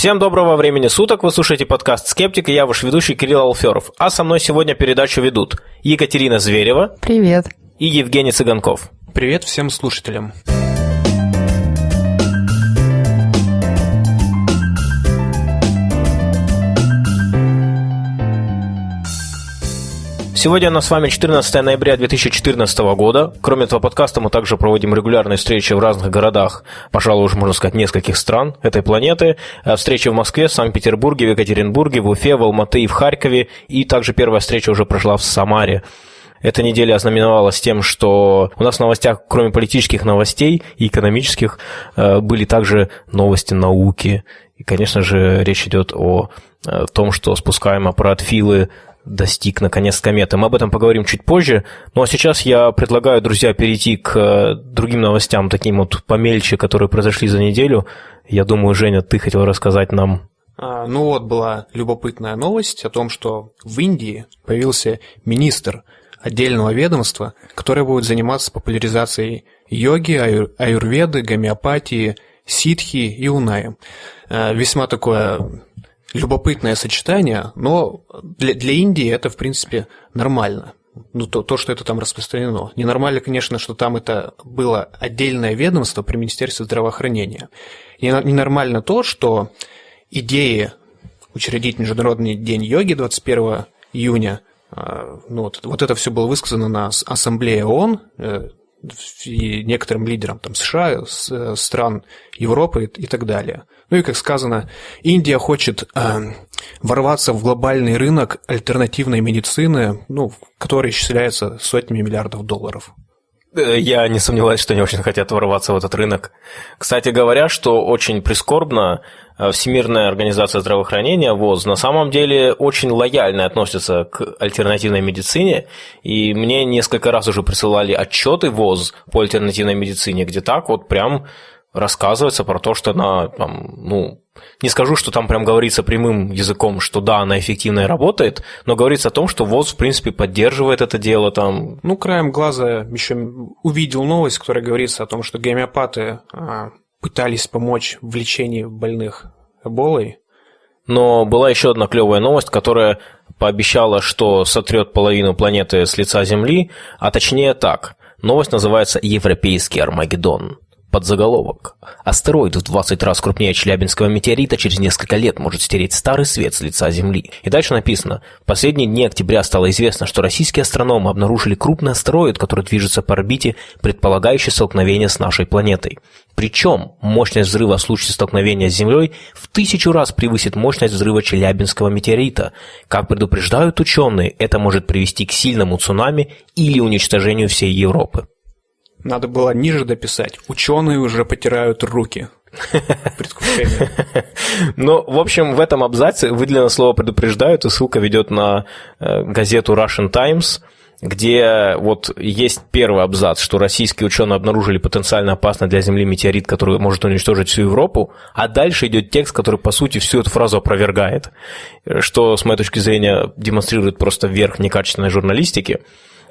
Всем доброго времени суток, вы слушаете подкаст «Скептик» и я ваш ведущий Кирилл Алферов. А со мной сегодня передачу ведут Екатерина Зверева. Привет. И Евгений Цыганков. Привет всем слушателям. Сегодня у нас с вами 14 ноября 2014 года. Кроме этого подкаста мы также проводим регулярные встречи в разных городах, пожалуй, уже можно сказать, нескольких стран этой планеты. Э, встречи в Москве, Санкт-Петербурге, в Екатеринбурге, в Уфе, в Алматы и в Харькове. И также первая встреча уже прошла в Самаре. Эта неделя ознаменовалась тем, что у нас в новостях, кроме политических новостей и экономических, э, были также новости науки. И, конечно же, речь идет о э, том, что спускаем аппарат Филы достиг наконец кометы. Мы об этом поговорим чуть позже. Ну а сейчас я предлагаю, друзья, перейти к э, другим новостям, таким вот помельче, которые произошли за неделю. Я думаю, Женя, ты хотел рассказать нам а, ну вот была любопытная новость о том, что в Индии появился министр отдельного ведомства, которое будет заниматься популяризацией йоги, аюр, аюрведы, гомеопатии, ситхи и унаи. А, весьма такое любопытное сочетание, но для, для Индии это, в принципе, нормально. Ну, то, то, что это там распространено. Ненормально, конечно, что там это было отдельное ведомство при Министерстве здравоохранения. Ненормально то, что идеи учредить Международный день йоги 21 июня, а, ну, вот, вот это все было высказано на Ассамблее ООН, э, и некоторым лидерам там, США, э, стран Европы и так далее. Ну и, как сказано, Индия хочет э, ворваться в глобальный рынок альтернативной медицины, ну, который исчисляется сотнями миллиардов долларов. Э, я не сомневаюсь, что они очень хотят ворваться в этот рынок. Кстати говоря, что очень прискорбно, э, Всемирная организация здравоохранения, ВОЗ, на самом деле очень лояльно относится к альтернативной медицине, и мне несколько раз уже присылали отчеты ВОЗ по альтернативной медицине, где так вот прям рассказывается про то, что она, там, ну, не скажу, что там прям говорится прямым языком, что да, она эффективно и работает, но говорится о том, что ВОЗ, в принципе, поддерживает это дело там. Ну, краем глаза еще увидел новость, которая говорится о том, что гомеопаты а, пытались помочь в лечении больных эболой. Но была еще одна клевая новость, которая пообещала, что сотрет половину планеты с лица Земли, а точнее так. Новость называется «Европейский Армагеддон». Подзаголовок. Астероид в 20 раз крупнее Челябинского метеорита через несколько лет может стереть старый свет с лица Земли. И дальше написано. В последние дни октября стало известно, что российские астрономы обнаружили крупный астероид, который движется по орбите, предполагающий столкновение с нашей планетой. Причем мощность взрыва в случае столкновения с Землей в тысячу раз превысит мощность взрыва Челябинского метеорита. Как предупреждают ученые, это может привести к сильному цунами или уничтожению всей Европы. Надо было ниже дописать. Ученые уже потирают руки. Ну, в общем, в этом абзаце выделено слово «предупреждают», и ссылка ведет на э, газету Russian Times, где вот есть первый абзац, что российские ученые обнаружили потенциально опасный для Земли метеорит, который может уничтожить всю Европу, а дальше идет текст, который, по сути, всю эту фразу опровергает, что, с моей точки зрения, демонстрирует просто верх некачественной журналистики.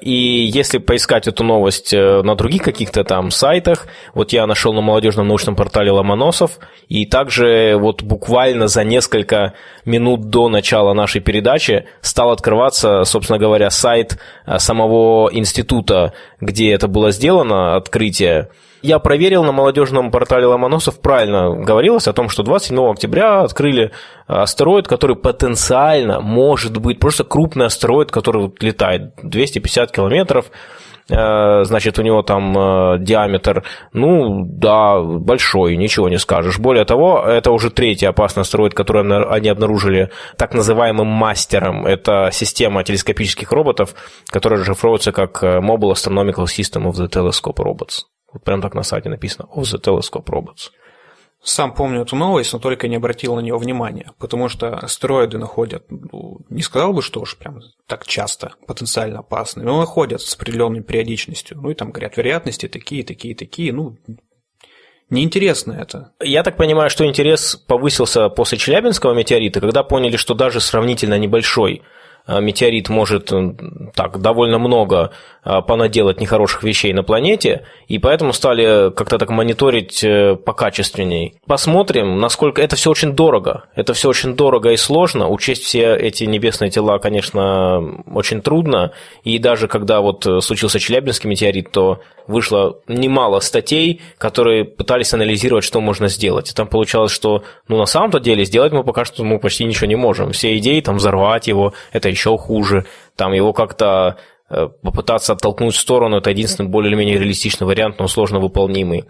И если поискать эту новость э, на других каких-то там сайтах, вот я нашел на молодежном научном портале Ломоносов, и также вот буквально за несколько минут до начала нашей передачи стал открываться, собственно говоря, сайт э, самого института, где это было сделано, открытие, я проверил на молодежном портале Ломоносов, правильно говорилось о том, что 27 октября открыли астероид, который потенциально может быть просто крупный астероид, который летает 250 километров, э, значит, у него там э, диаметр, ну, да, большой, ничего не скажешь. Более того, это уже третий опасный астероид, который они обнаружили так называемым мастером. Это система телескопических роботов, которая расшифровывается как э, Mobile Astronomical System of the Telescope Robots. Вот прям так на сайте написано «Of the Telescope Robots». Сам помню эту новость, но только не обратил на нее внимания, потому что астероиды находят, ну, не сказал бы, что уж прям так часто потенциально опасные, но находят с определенной периодичностью. Ну и там говорят, вероятности такие, такие, такие, ну, Неинтересно это. Я так понимаю, что интерес повысился после Челябинского метеорита, когда поняли, что даже сравнительно небольшой Э, метеорит может так довольно много понаделать нехороших вещей на планете, и поэтому стали как-то так мониторить э, покачественней. Посмотрим, насколько это все очень дорого. Это все очень дорого и сложно. Учесть все эти небесные тела, конечно, очень трудно. И даже когда вот случился Челябинский метеорит, то вышло немало статей, которые пытались анализировать, что можно сделать. И там получалось, что ну, на самом-то деле сделать мы пока что мы почти ничего не можем. Все идеи, там, взорвать его, это еще хуже. Там его как-то э, попытаться оттолкнуть в сторону, это единственный более или менее реалистичный вариант, но сложно выполнимый.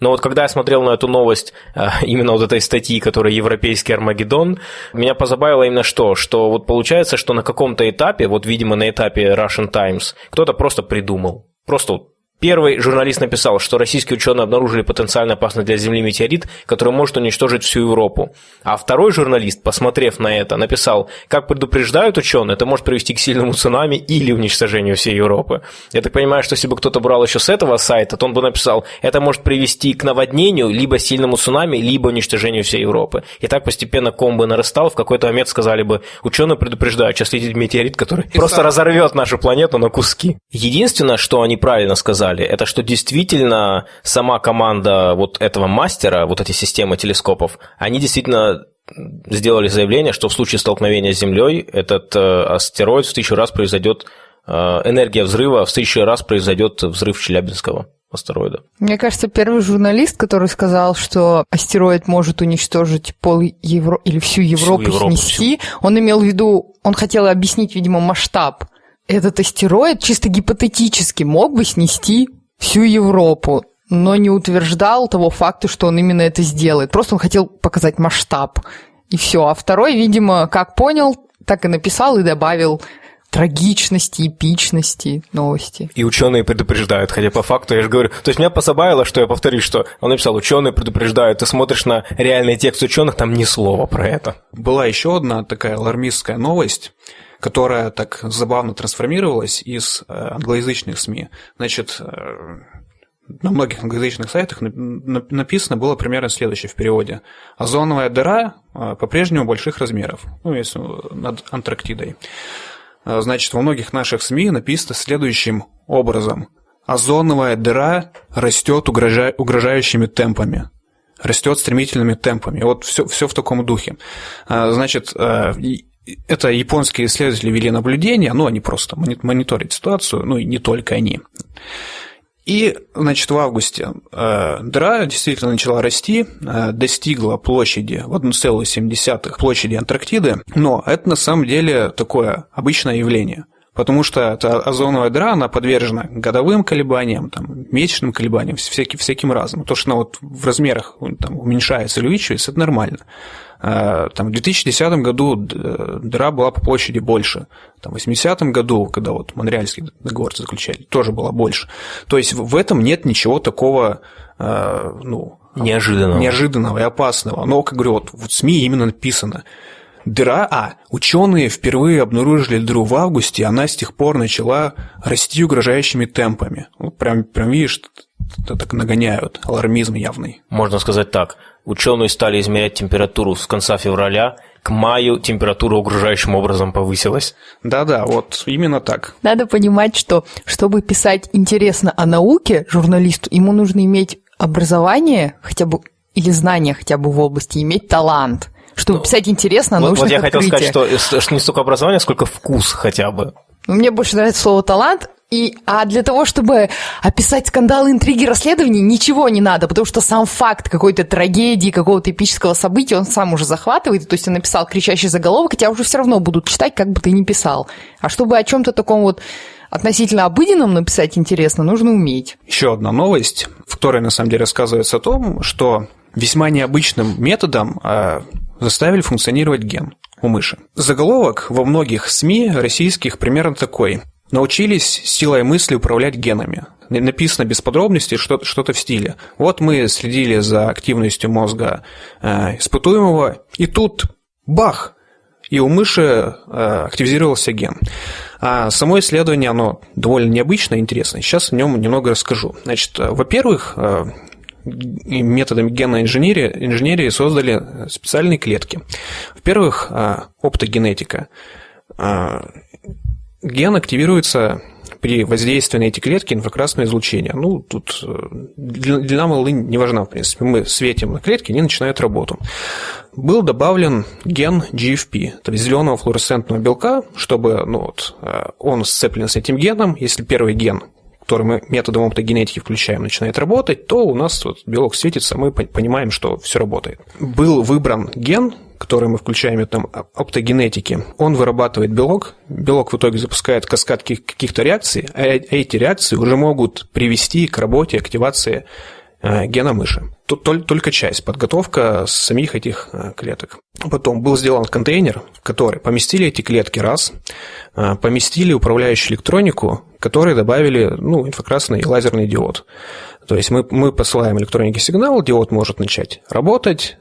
Но вот когда я смотрел на эту новость, э, именно вот этой статьи, которая «Европейский Армагеддон», меня позабавило именно что? Что вот получается, что на каком-то этапе, вот, видимо, на этапе Russian Times, кто-то просто придумал. Просто Первый журналист написал, что российские ученые обнаружили потенциально опасный для Земли метеорит, который может уничтожить всю Европу. А второй журналист, посмотрев на это, написал, как предупреждают ученые, это может привести к сильному цунами или уничтожению всей Европы. Я так понимаю, что если бы кто-то брал еще с этого сайта, то он бы написал, это может привести к наводнению, либо сильному цунами, либо уничтожению всей Европы. И так постепенно ком бы нарастал, в какой-то момент сказали бы, ученые предупреждают, сейчас летит метеорит, который И просто разорвет нашу планету на куски. Единственное, что они правильно сказали, сказали, это что действительно сама команда вот этого мастера, вот эти системы телескопов, они действительно сделали заявление, что в случае столкновения с Землей этот э, астероид в тысячу раз произойдет, э, энергия взрыва в тысячу раз произойдет взрыв Челябинского астероида. Мне кажется, первый журналист, который сказал, что астероид может уничтожить пол Евро... или всю Европу, всю Европу снести, всю. он имел в виду, он хотел объяснить, видимо, масштаб этот астероид чисто гипотетически мог бы снести всю Европу, но не утверждал того факта, что он именно это сделает. Просто он хотел показать масштаб. И все. А второй, видимо, как понял, так и написал и добавил трагичности, эпичности новости. И ученые предупреждают, хотя по факту я же говорю, то есть меня позабавило, что я повторюсь, что он написал, ученые предупреждают, ты смотришь на реальный текст ученых, там ни слова про это. Была еще одна такая алармистская новость, которая так забавно трансформировалась из э, англоязычных СМИ. Значит, э, на многих англоязычных сайтах написано было примерно следующее в переводе. Озоновая дыра э, по-прежнему больших размеров, ну, если над Антарктидой. Значит, во многих наших СМИ написано следующим образом. Озоновая дыра растет угрожа... угрожающими темпами растет стремительными темпами. Вот все, все в таком духе. Значит, это японские исследователи вели наблюдения, ну, они просто мониторят ситуацию, ну, и не только они. И, значит, в августе э, дыра действительно начала расти, э, достигла площади в 1,7 площади Антарктиды, но это на самом деле такое обычное явление – потому что эта озоновая дыра, она подвержена годовым колебаниям, там, месячным колебаниям, всяким, всяким разным. То, что она вот в размерах там, уменьшается или увеличивается, это нормально. А, там, в 2010 году дыра была по площади больше. Там, в 80 году, когда вот Монреальский договор заключали, тоже была больше. То есть в этом нет ничего такого, а, ну, неожиданного. неожиданного и опасного. Но, как говорю, вот в СМИ именно написано – Дыра, а, ученые впервые обнаружили дыру в августе, и она с тех пор начала расти угрожающими темпами. Ну, прям, прям видишь, так нагоняют, алармизм явный. Можно сказать так, ученые стали измерять температуру с конца февраля, к маю температура угрожающим образом повысилась. Да-да, вот именно так. Надо понимать, что чтобы писать интересно о науке журналисту, ему нужно иметь образование хотя бы или знания хотя бы в области, иметь талант – чтобы ну, писать интересно, вот, нужно Вот я хотел сказать, что, что не столько образование, сколько вкус хотя бы. Мне больше нравится слово «талант», и, а для того, чтобы описать скандалы, интриги, расследования, ничего не надо, потому что сам факт какой-то трагедии, какого-то эпического события, он сам уже захватывает. То есть он написал кричащий заголовок, хотя уже все равно будут читать, как бы ты ни писал. А чтобы о чем-то таком вот относительно обыденном написать интересно, нужно уметь. Еще одна новость, в которой на самом деле рассказывается о том, что весьма необычным методом а, заставили функционировать ген у мыши. Заголовок во многих СМИ российских примерно такой. Научились силой мысли управлять генами. Написано без подробностей что-то, в стиле. Вот мы следили за активностью мозга э, испытуемого, и тут бах! И у мыши э, активизировался ген. А само исследование, оно довольно необычное, интересное. Сейчас о нем немного расскажу. Значит, э, во-первых, э, методами генной инженерии, инженерии создали специальные клетки. Во-первых, а, оптогенетика. Ген активируется при воздействии на эти клетки инфракрасное излучение. Ну, тут э, длина волны не важна, в принципе. Мы светим на клетки, они начинают работу. Был добавлен ген GFP, то есть зеленого флуоресцентного белка, чтобы ну, вот, э, он сцеплен с этим геном. Если первый ген который мы методом оптогенетики включаем, начинает работать, то у нас вот белок светится, мы понимаем, что все работает. Был выбран ген, который мы включаем методом оптогенетики. Он вырабатывает белок, белок в итоге запускает каскад каких-то реакций, а э, эти реакции уже могут привести к работе активации э, гена мыши. Тут только часть, подготовка самих этих э, клеток. Потом был сделан контейнер, в который поместили эти клетки раз, поместили управляющую электронику, которые добавили ну, инфракрасный и лазерный диод. То есть мы, мы посылаем электронике сигнал, диод может начать работать,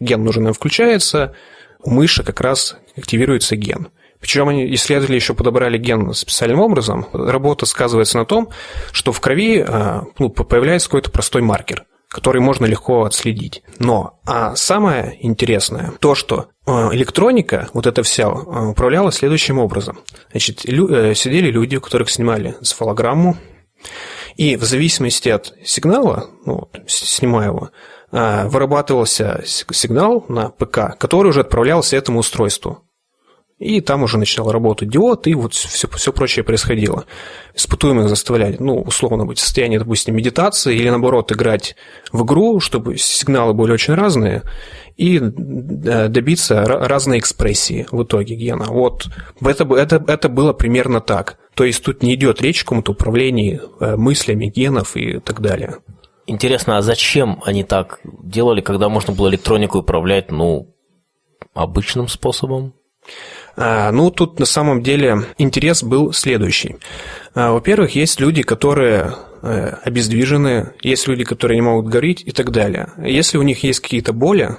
ген нужен включается, у мыши как раз активируется ген. Причем они, исследователи еще подобрали ген специальным образом. Работа сказывается на том, что в крови э, ну, появляется какой-то простой маркер который можно легко отследить. Но а самое интересное то, что э, электроника, вот эта вся, э, управляла следующим образом. Значит, лю- э, сидели люди, у которых снимали цифалограмму, и в зависимости от сигнала, ну, снимая его, вырабатывался сигнал на ПК, который уже отправлялся этому устройству. И там уже начинал работать диод, и вот все, все прочее происходило. Испытуемых заставляли, ну, условно быть в состоянии, допустим, медитации или, наоборот, играть в игру, чтобы сигналы были очень разные, и добиться разной экспрессии в итоге гена. Вот это, это, это было примерно так. То есть тут не идет речь о каком-то управлении э, мыслями генов и так далее. Интересно, а зачем они так делали, когда можно было электронику управлять, ну, обычным способом? А, ну, тут на самом деле интерес был следующий. А, во-первых, есть люди, которые э, обездвижены, есть люди, которые не могут говорить и так далее. Если у них есть какие-то боли,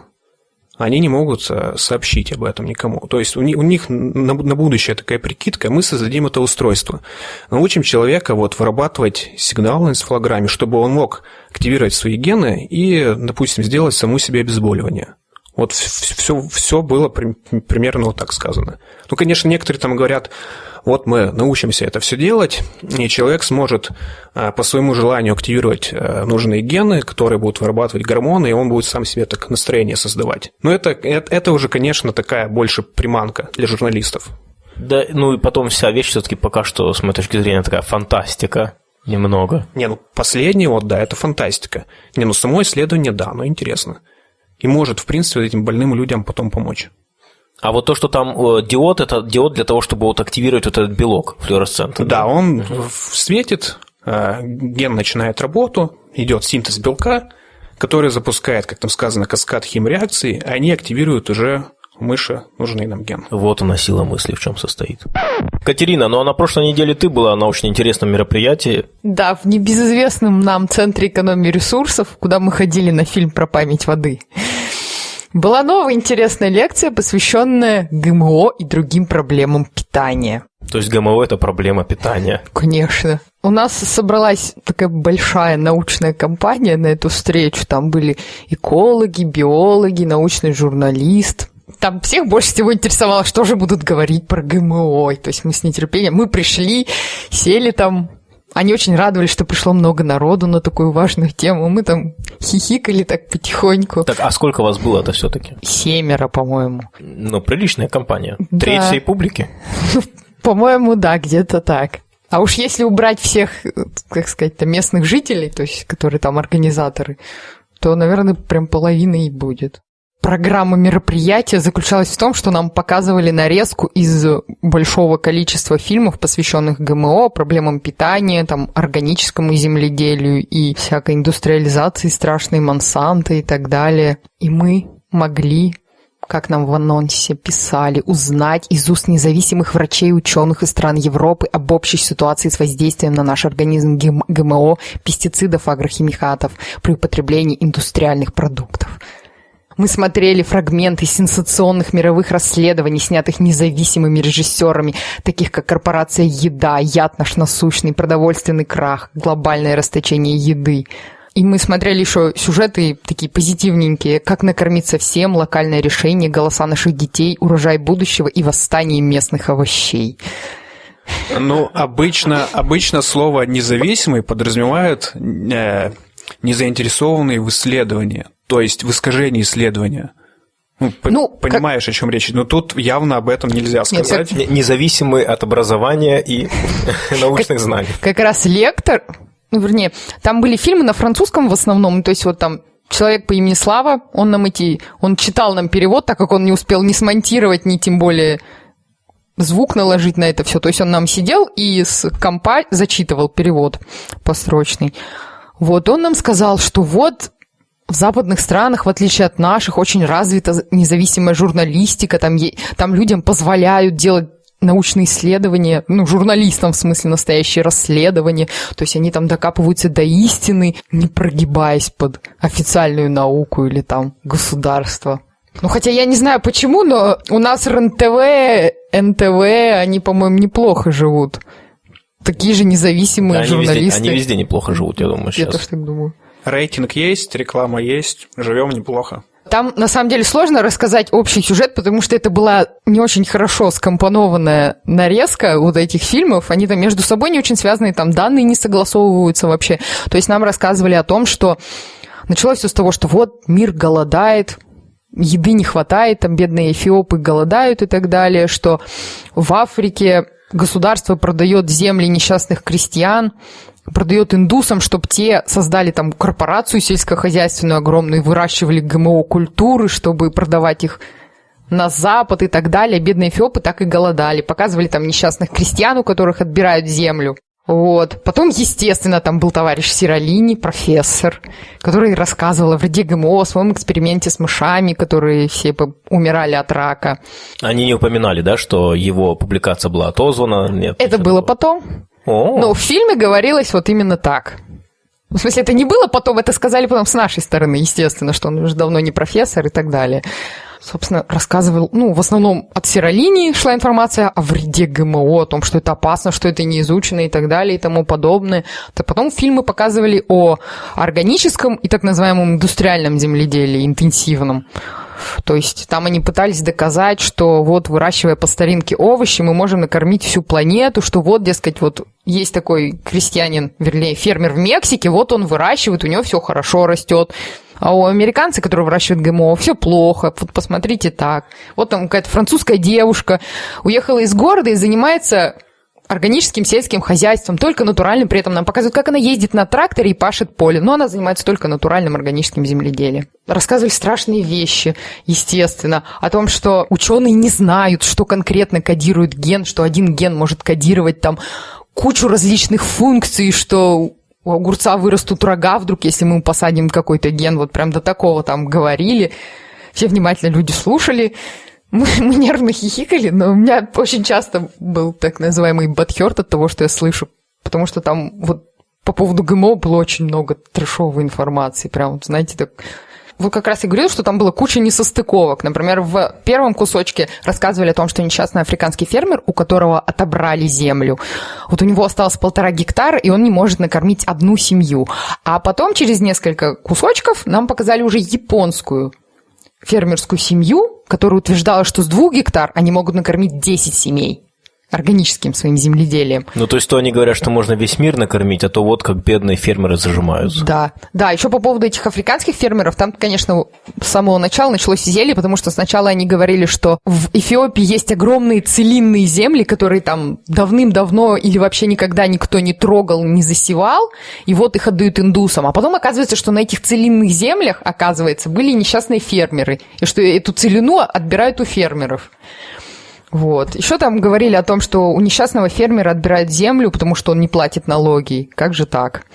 они не могут э, сообщить об этом никому. То есть у них, у них на, на будущее такая прикидка, мы создадим это устройство. Научим человека вот вырабатывать сигнал на энцефалограмме, чтобы он мог активировать свои гены и, допустим, сделать саму себе обезболивание. Вот все, все было примерно вот так сказано. Ну, конечно, некоторые там говорят, вот мы научимся это все делать, и человек сможет а, по своему желанию активировать а, нужные гены, которые будут вырабатывать гормоны, и он будет сам себе так настроение создавать. Но это, это, это уже, конечно, такая больше приманка для журналистов. Да, ну и потом вся вещь все-таки пока что, с моей точки зрения, такая фантастика. Немного. Не, ну последний вот, да, это фантастика. Не, ну само исследование, да, но интересно и может, в принципе, этим больным людям потом помочь. А вот то, что там э, диод, это диод для того, чтобы вот активировать вот этот белок флуоресцентный. Да, да? он угу. светит, э, ген начинает работу, идет синтез белка, который запускает, как там сказано, каскад химреакций, и они активируют уже мыши нужный нам ген. Вот она сила мысли в чем состоит. Катерина, ну а на прошлой неделе ты была на очень интересном мероприятии. Да, в небезызвестном нам Центре экономии ресурсов, куда мы ходили на фильм про память воды. Была новая интересная лекция, посвященная ГМО и другим проблемам питания. То есть ГМО – это проблема питания? Конечно. У нас собралась такая большая научная компания на эту встречу. Там были экологи, биологи, научный журналист. Там всех больше всего интересовало, что же будут говорить про ГМО. То есть мы с нетерпением, мы пришли, сели там, они очень радовались, что пришло много народу на такую важную тему. Мы там хихикали так потихоньку. Так, а сколько вас было это все-таки? Семеро, по-моему. Ну, приличная компания. Да. Треть всей публики? По-моему, да, где-то так. А уж если убрать всех, как сказать, местных жителей, то есть, которые там организаторы, то, наверное, прям половина и будет программа мероприятия заключалась в том, что нам показывали нарезку из большого количества фильмов, посвященных ГМО, проблемам питания, там, органическому земледелию и всякой индустриализации страшной Монсанто и так далее. И мы могли как нам в анонсе писали, узнать из уст независимых врачей и ученых из стран Европы об общей ситуации с воздействием на наш организм ГМО, пестицидов, агрохимикатов при употреблении индустриальных продуктов. Мы смотрели фрагменты сенсационных мировых расследований, снятых независимыми режиссерами, таких как «Корпорация Еда», «Яд наш насущный», «Продовольственный крах», «Глобальное расточение еды». И мы смотрели еще сюжеты такие позитивненькие, как накормиться всем, локальное решение, голоса наших детей, урожай будущего и восстание местных овощей. Ну, обычно, обычно слово «независимый» подразумевает э, незаинтересованный в исследовании, то есть в искажении исследования. Ну, ну понимаешь, как... о чем речь. Но тут явно об этом нельзя сказать. Нет, Независимый от образования и научных знаний. Как раз лектор, ну, вернее, там были фильмы на французском в основном, то есть вот там человек по имени Слава, он нам эти, он читал нам перевод, так как он не успел ни смонтировать, ни тем более звук наложить на это все. То есть он нам сидел и с компа зачитывал перевод построчный. Вот он нам сказал, что вот в западных странах, в отличие от наших, очень развита независимая журналистика, там, там людям позволяют делать научные исследования, ну, журналистам, в смысле, настоящие расследования. То есть они там докапываются до истины, не прогибаясь под официальную науку или там государство. Ну, хотя я не знаю почему, но у нас РНТВ, НТВ, они, по-моему, неплохо живут. Такие же независимые да, журналисты. Они везде, они везде неплохо живут, я думаю, сейчас. Я тоже так думаю. Рейтинг есть, реклама есть, живем неплохо. Там, на самом деле, сложно рассказать общий сюжет, потому что это была не очень хорошо скомпонованная нарезка вот этих фильмов. Они там между собой не очень связаны, там данные не согласовываются вообще. То есть нам рассказывали о том, что началось все с того, что вот мир голодает, еды не хватает, там бедные эфиопы голодают и так далее, что в Африке государство продает земли несчастных крестьян, продает индусам, чтобы те создали там корпорацию сельскохозяйственную огромную, выращивали ГМО-культуры, чтобы продавать их на Запад и так далее. Бедные эфиопы так и голодали. Показывали там несчастных крестьян, у которых отбирают землю. Вот. Потом, естественно, там был товарищ Сиролини, профессор, который рассказывал о вреде ГМО, о своем эксперименте с мышами, которые все умирали от рака. Они не упоминали, да, что его публикация была отозвана? Нет. Это было было потом. Но в фильме говорилось вот именно так. В смысле, это не было потом, это сказали потом с нашей стороны, естественно, что он уже давно не профессор и так далее. Собственно, рассказывал, ну, в основном от серолинии шла информация о вреде ГМО, о том, что это опасно, что это не изучено и так далее и тому подобное. То потом фильмы показывали о органическом и так называемом индустриальном земледелии, интенсивном. То есть там они пытались доказать, что вот выращивая по старинке овощи, мы можем накормить всю планету, что вот, дескать, вот есть такой крестьянин, вернее, фермер в Мексике, вот он выращивает, у него все хорошо растет. А у американцев, которые выращивают ГМО, все плохо. Вот посмотрите так. Вот там какая-то французская девушка уехала из города и занимается органическим сельским хозяйством, только натуральным. При этом нам показывают, как она ездит на тракторе и пашет поле. Но она занимается только натуральным органическим земледелием. Рассказывали страшные вещи, естественно, о том, что ученые не знают, что конкретно кодирует ген, что один ген может кодировать там кучу различных функций, что у огурца вырастут рога вдруг, если мы посадим какой-то ген. Вот прям до такого там говорили. Все внимательно люди слушали. Мы, мы нервно хихикали, но у меня очень часто был так называемый бадхерт от того, что я слышу, потому что там вот по поводу ГМО было очень много трешовой информации, прям, знаете, так... Вот как раз я говорил, что там было куча несостыковок. Например, в первом кусочке рассказывали о том, что несчастный африканский фермер, у которого отобрали землю, вот у него осталось полтора гектара, и он не может накормить одну семью. А потом через несколько кусочков нам показали уже японскую фермерскую семью, которая утверждала, что с двух гектар они могут накормить 10 семей органическим своим земледелием. Ну, то есть, то они говорят, что можно весь мир накормить, а то вот как бедные фермеры зажимаются. Да, да, еще по поводу этих африканских фермеров, там, конечно, с самого начала началось зелье, потому что сначала они говорили, что в Эфиопии есть огромные целинные земли, которые там давным-давно или вообще никогда никто не трогал, не засевал, и вот их отдают индусам. А потом оказывается, что на этих целинных землях, оказывается, были несчастные фермеры, и что эту целину отбирают у фермеров. Вот. Еще там говорили о том, что у несчастного фермера отбирают землю, потому что он не платит налоги. Как же так?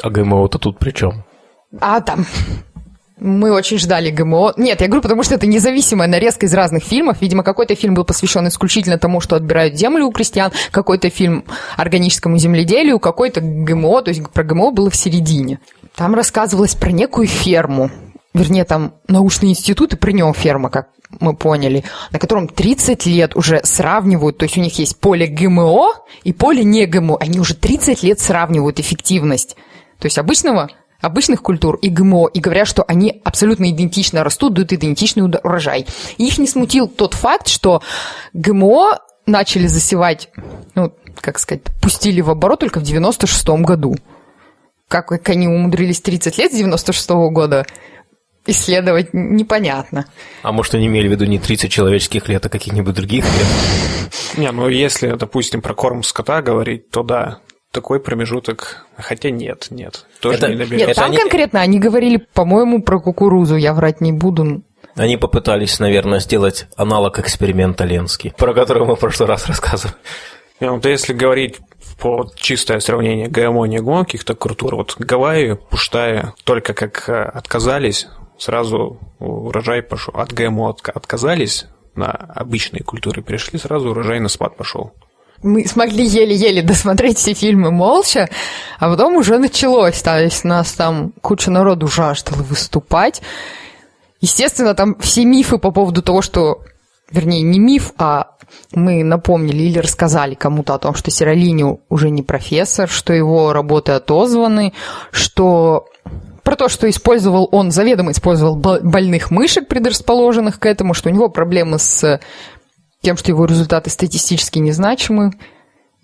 А ГМО-то тут при чем? А там... Мы очень ждали ГМО. Нет, я говорю, потому что это независимая нарезка из разных фильмов. Видимо, какой-то фильм был посвящен исключительно тому, что отбирают землю у крестьян, какой-то фильм органическому земледелию, какой-то ГМО, то есть про ГМО было в середине. Там рассказывалось про некую ферму, вернее, там научный институт, и при нем ферма, как мы поняли, на котором 30 лет уже сравнивают, то есть у них есть поле ГМО и поле не ГМО, они уже 30 лет сравнивают эффективность, то есть обычного обычных культур и ГМО, и говорят, что они абсолютно идентично растут, дают идентичный урожай. И их не смутил тот факт, что ГМО начали засевать, ну, как сказать, пустили в оборот только в 96-м году. Как, как они умудрились 30 лет с 96-го года исследовать, непонятно. А может, они имели в виду не 30 человеческих лет, а каких-нибудь других лет? Не, ну если, допустим, про корм скота говорить, то да, такой промежуток, хотя нет, нет, тоже это, не доберется. Нет, это там они... конкретно они говорили, по-моему, про кукурузу, я врать не буду. Они попытались, наверное, сделать аналог эксперимента Ленский, про который мы в прошлый раз рассказывали. Не, вот если говорить по чистое сравнение ГМО, не ГМО, каких-то культур, вот Гавайи, Пуштая, только как э, отказались, сразу урожай пошел. От ГМО отказались, на обычные культуры перешли, сразу урожай на спад пошел мы смогли еле-еле досмотреть все фильмы молча, а потом уже началось, то есть нас там куча народу жаждала выступать. Естественно, там все мифы по поводу того, что, вернее, не миф, а мы напомнили или рассказали кому-то о том, что Сиролини уже не профессор, что его работы отозваны, что про то, что использовал он, заведомо использовал больных мышек, предрасположенных к этому, что у него проблемы с тем, что его результаты статистически незначимы.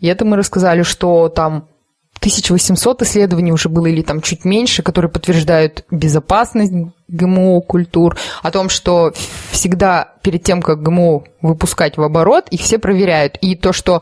И это мы рассказали, что там 1800 исследований уже было или там чуть меньше, которые подтверждают безопасность ГМО культур, о том, что всегда перед тем, как ГМО выпускать в оборот, их все проверяют. И то, что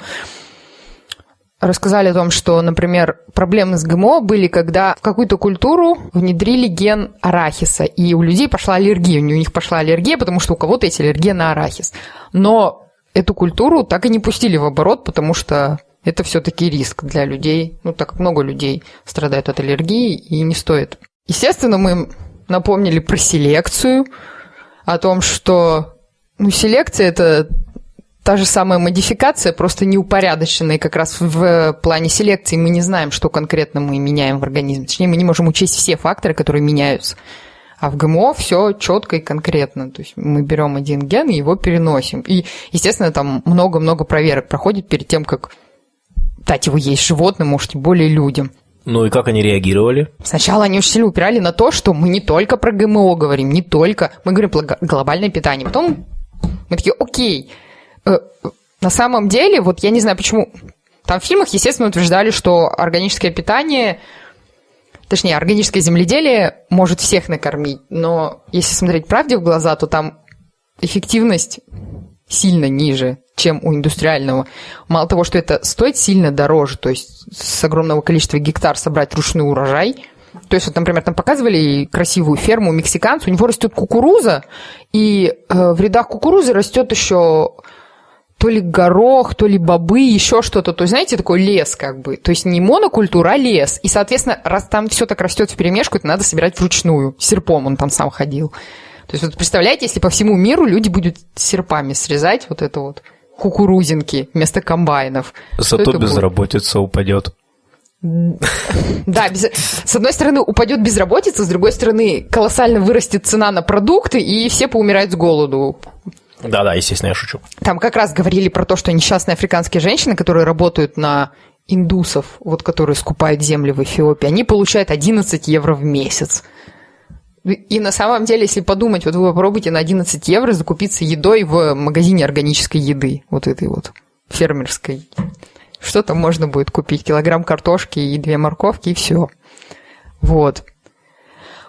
рассказали о том, что, например, проблемы с ГМО были, когда в какую-то культуру внедрили ген арахиса, и у людей пошла аллергия, у них пошла аллергия, потому что у кого-то есть аллергия на арахис. Но эту культуру так и не пустили в оборот, потому что это все-таки риск для людей, ну, так как много людей страдают от аллергии, и не стоит. Естественно, мы напомнили про селекцию, о том, что ну, селекция – это та же самая модификация, просто неупорядоченная как раз в плане селекции. Мы не знаем, что конкретно мы меняем в организме. Точнее, мы не можем учесть все факторы, которые меняются. А в ГМО все четко и конкретно. То есть мы берем один ген и его переносим. И, естественно, там много-много проверок проходит перед тем, как дать его есть животным, может, тем более людям. Ну и как они реагировали? Сначала они очень сильно упирали на то, что мы не только про ГМО говорим, не только. Мы говорим про глобальное питание. Потом мы такие, окей. Э, на самом деле, вот я не знаю почему... Там в фильмах, естественно, утверждали, что органическое питание точнее, органическое земледелие может всех накормить, но если смотреть правде в глаза, то там эффективность сильно ниже, чем у индустриального. Мало того, что это стоит сильно дороже, то есть с огромного количества гектар собрать ручной урожай. То есть, вот, например, там показывали красивую ферму мексиканцу, у него растет кукуруза, и э, в рядах кукурузы растет еще то ли горох, то ли бобы, еще что-то. То есть, знаете, такой лес как бы. То есть не монокультура, а лес. И, соответственно, раз там все так растет в перемешку, это надо собирать вручную. Серпом он там сам ходил. То есть, вот представляете, если по всему миру люди будут серпами срезать вот это вот кукурузинки вместо комбайнов. Зато безработица будет? упадет. Да, без... с одной стороны упадет безработица, с другой стороны колоссально вырастет цена на продукты, и все поумирают с голоду. Да-да, естественно, я шучу. Там как раз говорили про то, что несчастные африканские женщины, которые работают на индусов, вот которые скупают земли в Эфиопии, они получают 11 евро в месяц. И на самом деле, если подумать, вот вы попробуйте на 11 евро закупиться едой в магазине органической еды, вот этой вот фермерской. Что там можно будет купить? Килограмм картошки и две морковки, и все. Вот.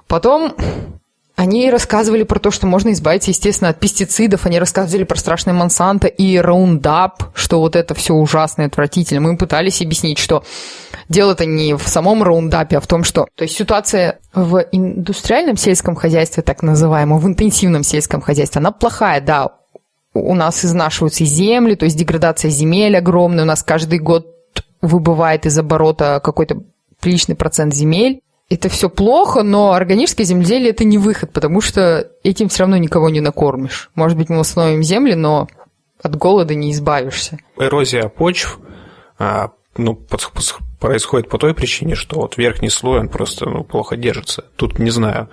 Потом они рассказывали про то, что можно избавиться, естественно, от пестицидов. Они рассказывали про страшный Монсанто и Roundup, что вот это все ужасно и отвратительно. Мы пытались объяснить, что дело-то не в самом Roundup, а в том, что... То есть ситуация в индустриальном сельском хозяйстве, так называемом, в интенсивном сельском хозяйстве, она плохая, да. У нас изнашиваются земли, то есть деградация земель огромная. У нас каждый год выбывает из оборота какой-то приличный процент земель это все плохо, но органическое земледелие это не выход, потому что этим все равно никого не накормишь. Может быть, мы восстановим земли, но от голода не избавишься. Эрозия почв а, ну, происходит по той причине, что вот верхний слой, он просто ну, плохо держится. Тут, не знаю,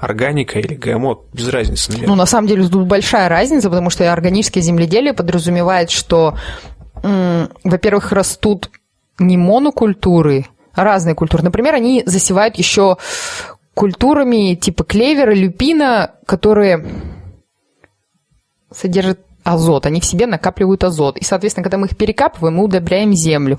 органика или ГМО, без разницы, наверное. Ну, на самом деле, тут большая разница, потому что органическое земледелие подразумевает, что, во-первых, растут не монокультуры, разные культуры. Например, они засевают еще культурами типа клевера, люпина, которые содержат азот, они в себе накапливают азот. И, соответственно, когда мы их перекапываем, мы удобряем землю.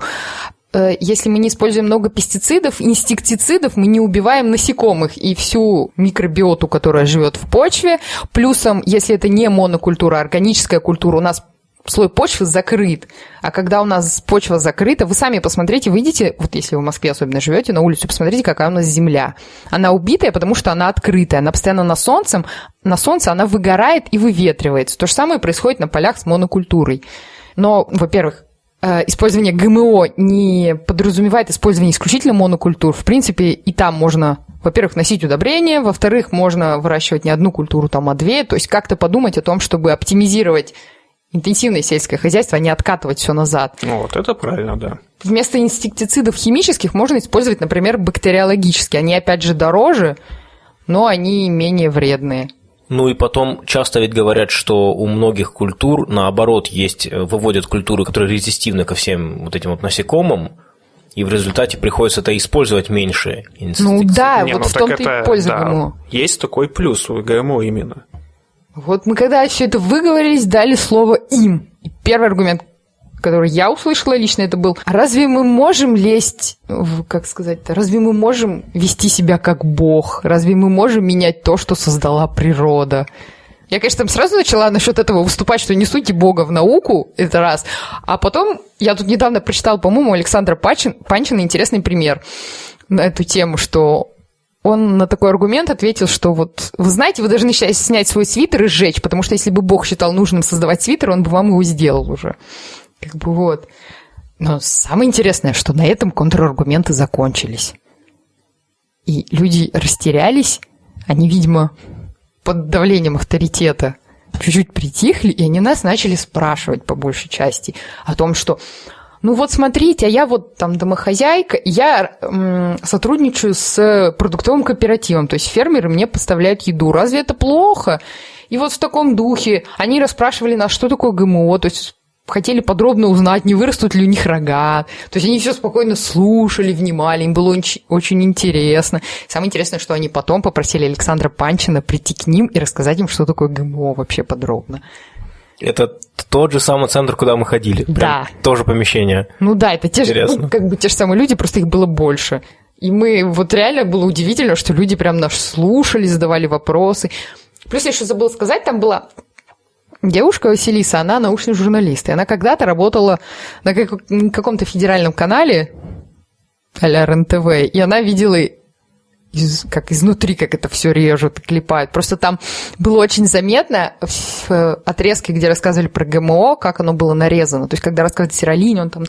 Э, если мы не используем много пестицидов, инсектицидов, мы не убиваем насекомых и всю микробиоту, которая живет в почве. Плюсом, если это не монокультура, а органическая культура, у нас слой почвы закрыт. А когда у нас почва закрыта, вы сами посмотрите, выйдите, вот если вы в Москве особенно живете, на улицу, посмотрите, какая у нас земля. Она убитая, потому что она открытая, она постоянно на солнце, на солнце она выгорает и выветривается. То же самое происходит на полях с монокультурой. Но, во-первых, э, использование ГМО не подразумевает использование исключительно монокультур. В принципе, и там можно во-первых, носить удобрения, во-вторых, можно выращивать не одну культуру, там, а две, то есть как-то подумать о том, чтобы оптимизировать интенсивное сельское хозяйство, а не откатывать все назад. Ну, вот это правильно, да. Вместо инсектицидов химических можно использовать, например, бактериологические. Они, опять же, дороже, но они менее вредные. Ну и потом часто ведь говорят, что у многих культур, наоборот, есть, э, выводят культуры, которые резистивны ко всем вот этим вот насекомым, и в результате приходится это использовать меньше. Ну да, Не, вот ну, в том-то и польза да, ГМО. Есть такой плюс у ГМО именно. Вот мы когда все это выговорились, дали слово им. И первый аргумент, который я услышала лично, это был, разве мы можем лезть, в, как сказать-то, разве мы можем вести себя как бог? Разве мы можем менять то, что создала природа? Я, конечно, там сразу начала насчет этого выступать, что не сути Бога в науку, это раз. А потом, я тут недавно прочитала, по-моему, Александра Пачин, Панчина интересный пример на эту тему, что он на такой аргумент ответил, что вот, вы знаете, вы должны сейчас снять свой свитер и сжечь, потому что если бы Бог считал нужным создавать свитер, он бы вам его сделал уже. Как бы вот. Но самое интересное, что на этом контраргументы закончились. И люди растерялись, они, видимо, под давлением авторитета чуть-чуть притихли, и они нас начали спрашивать по большей части о том, что ну вот смотрите, а я вот там домохозяйка, я м, сотрудничаю с продуктовым кооперативом, то есть фермеры мне поставляют еду. Разве это плохо? И вот в таком духе они расспрашивали нас, что такое ГМО, то есть хотели подробно узнать, не вырастут ли у них рога. То есть они все спокойно слушали, внимали, им было очень, интересно. Самое интересное, что они потом попросили Александра Панчина прийти к ним и рассказать им, что такое ГМО вообще подробно. Это тот же самый центр, куда мы ходили. Прям да. Тоже помещение. Ну да, это те же, ну, как бы те же самые люди, просто их было больше. И мы, вот реально было удивительно, что люди прям нас слушали, задавали вопросы. Плюс я еще забыла сказать, там была девушка Василиса, она научный журналист. И она когда-то работала на каком-то федеральном канале, а-ля РНТВ, и она видела из, как изнутри, как это все режут клепают. Просто там было очень заметно в отрезке, где рассказывали про ГМО, как оно было нарезано. То есть, когда рассказывает Сиролинь, он там...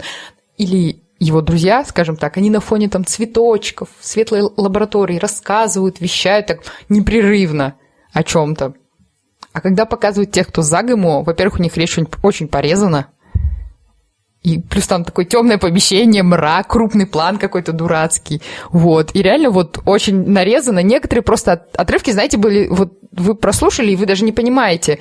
Или его друзья, скажем так, они на фоне там цветочков, светлой лаборатории рассказывают, вещают так непрерывно о чем-то. А когда показывают тех, кто за ГМО, во-первых, у них речь очень порезана, и плюс там такое темное помещение, мрак, крупный план какой-то дурацкий. Вот. И реально вот очень нарезано. Некоторые просто отрывки, знаете, были... Вот вы прослушали, и вы даже не понимаете,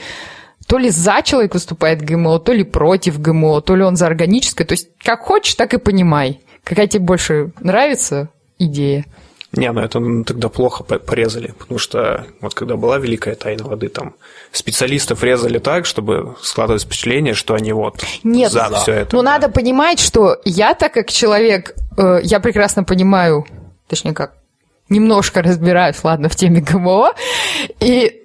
то ли за человек выступает ГМО, то ли против ГМО, то ли он за органическое. То есть как хочешь, так и понимай. Какая тебе больше нравится идея. Не, ну это тогда плохо порезали, потому что вот когда была Великая Тайна Воды, там специалистов резали так, чтобы складывать впечатление, что они вот Нет, за да. все это. Ну, да. надо понимать, что я так как человек, э, я прекрасно понимаю, точнее как, немножко разбираюсь, ладно, в теме ГМО, и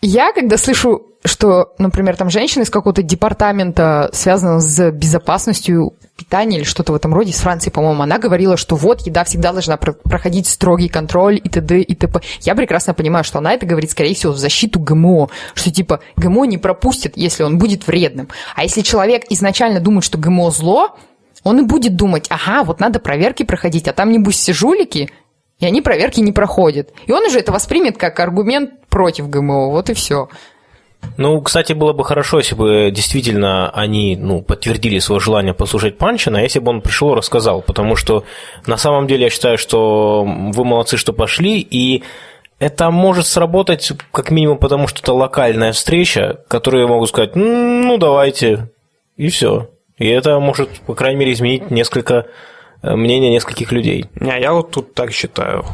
я, когда слышу что, например, там женщина из какого-то департамента, связанного с безопасностью питания или что-то в этом роде, из Франции, по-моему, она говорила, что вот еда всегда должна проходить строгий контроль и т.д. и т.п. Я прекрасно понимаю, что она это говорит, скорее всего, в защиту ГМО, что типа ГМО не пропустит, если он будет вредным. А если человек изначально думает, что ГМО зло, он и будет думать, ага, вот надо проверки проходить, а там небось все жулики, и они проверки не проходят. И он уже это воспримет как аргумент против ГМО, вот и все. Ну, кстати, было бы хорошо, если бы действительно они ну, подтвердили свое желание послушать Панчина, если бы он пришел и рассказал, потому что на самом деле я считаю, что вы молодцы, что пошли, и это может сработать как минимум потому, что это локальная встреча, которую я могу сказать, ну, давайте, и все. И это может, по крайней мере, изменить несколько э, мнения нескольких людей. Не, я вот тут так считаю.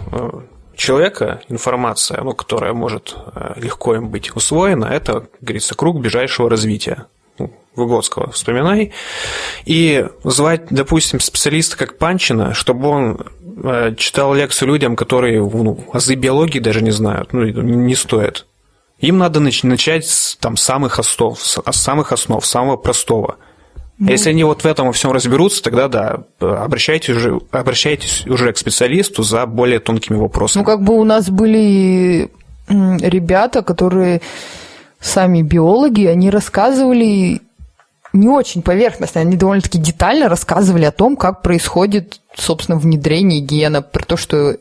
Человека информация, ну, которая может э, легко им быть усвоена, это, как говорится, круг ближайшего развития. Ну, Выгодского вспоминай. И звать, допустим, специалиста как Панчина, чтобы он э, читал лекцию людям, которые ну, азы биологии даже не знают, ну, не стоит. Им надо начать с там, самых основ, с самых основ, самого простого – ну. Если они вот в этом во всем разберутся, тогда да, обращайтесь уже, обращайтесь уже к специалисту за более тонкими вопросами. Ну, как бы у нас были ребята, которые сами биологи, они рассказывали не очень поверхностно, они довольно-таки детально рассказывали о том, как происходит, собственно, внедрение гена, про то, что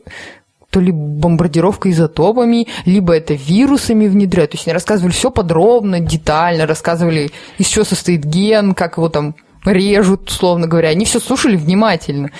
то ли бомбардировка изотопами, либо это вирусами внедряют. То есть они рассказывали все подробно, детально, рассказывали, из чего состоит ген, как его там режут, условно говоря. Они все слушали внимательно.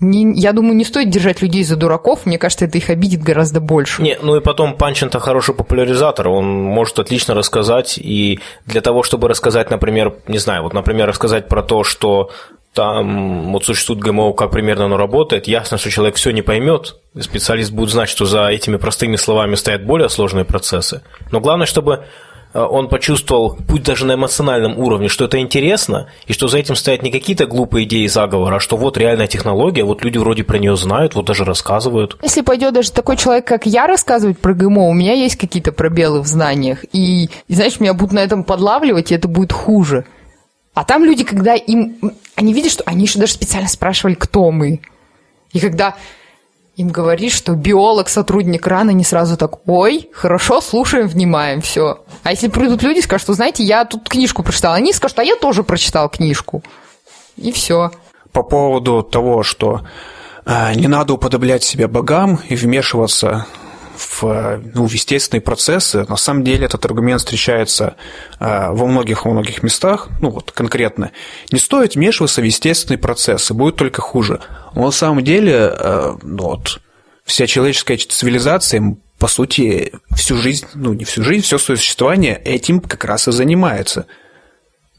Не, я думаю, не стоит держать людей за дураков, мне кажется, это их обидит гораздо больше. Не, ну и потом Панчин-то хороший популяризатор, он может отлично рассказать, и для того, чтобы рассказать, например, не знаю, вот, например, рассказать про то, что там вот существует ГМО, как примерно оно работает, ясно, что человек все не поймет, специалист будет знать, что за этими простыми словами стоят более сложные процессы. Но главное, чтобы э, он почувствовал, путь даже на эмоциональном уровне, что это интересно, и что за этим стоят не какие-то глупые идеи заговора, а что вот реальная технология, вот люди вроде про нее знают, вот даже рассказывают. Если пойдет даже такой человек, как я, рассказывать про ГМО, у меня есть какие-то пробелы в знаниях, и, и знаешь, меня будут на этом подлавливать, и это будет хуже. А там люди, когда им... Они видят, что они еще даже специально спрашивали, кто мы. И когда им говоришь, что биолог, сотрудник рано, не сразу так, ой, хорошо, слушаем, внимаем, все. А если придут люди, скажут, что, знаете, я тут книжку прочитал, они скажут, а я тоже прочитал книжку. И все. По поводу того, что э, не надо уподоблять себя богам и вмешиваться в, ну, в естественные процессы. На самом деле этот аргумент встречается э, во многих во многих местах, ну вот конкретно. Не стоит вмешиваться в естественные процессы, будет только хуже. Но на самом деле э, ну, вот, вся человеческая цивилизация, по сути, всю жизнь, ну не всю жизнь, все свое существование этим как раз и занимается –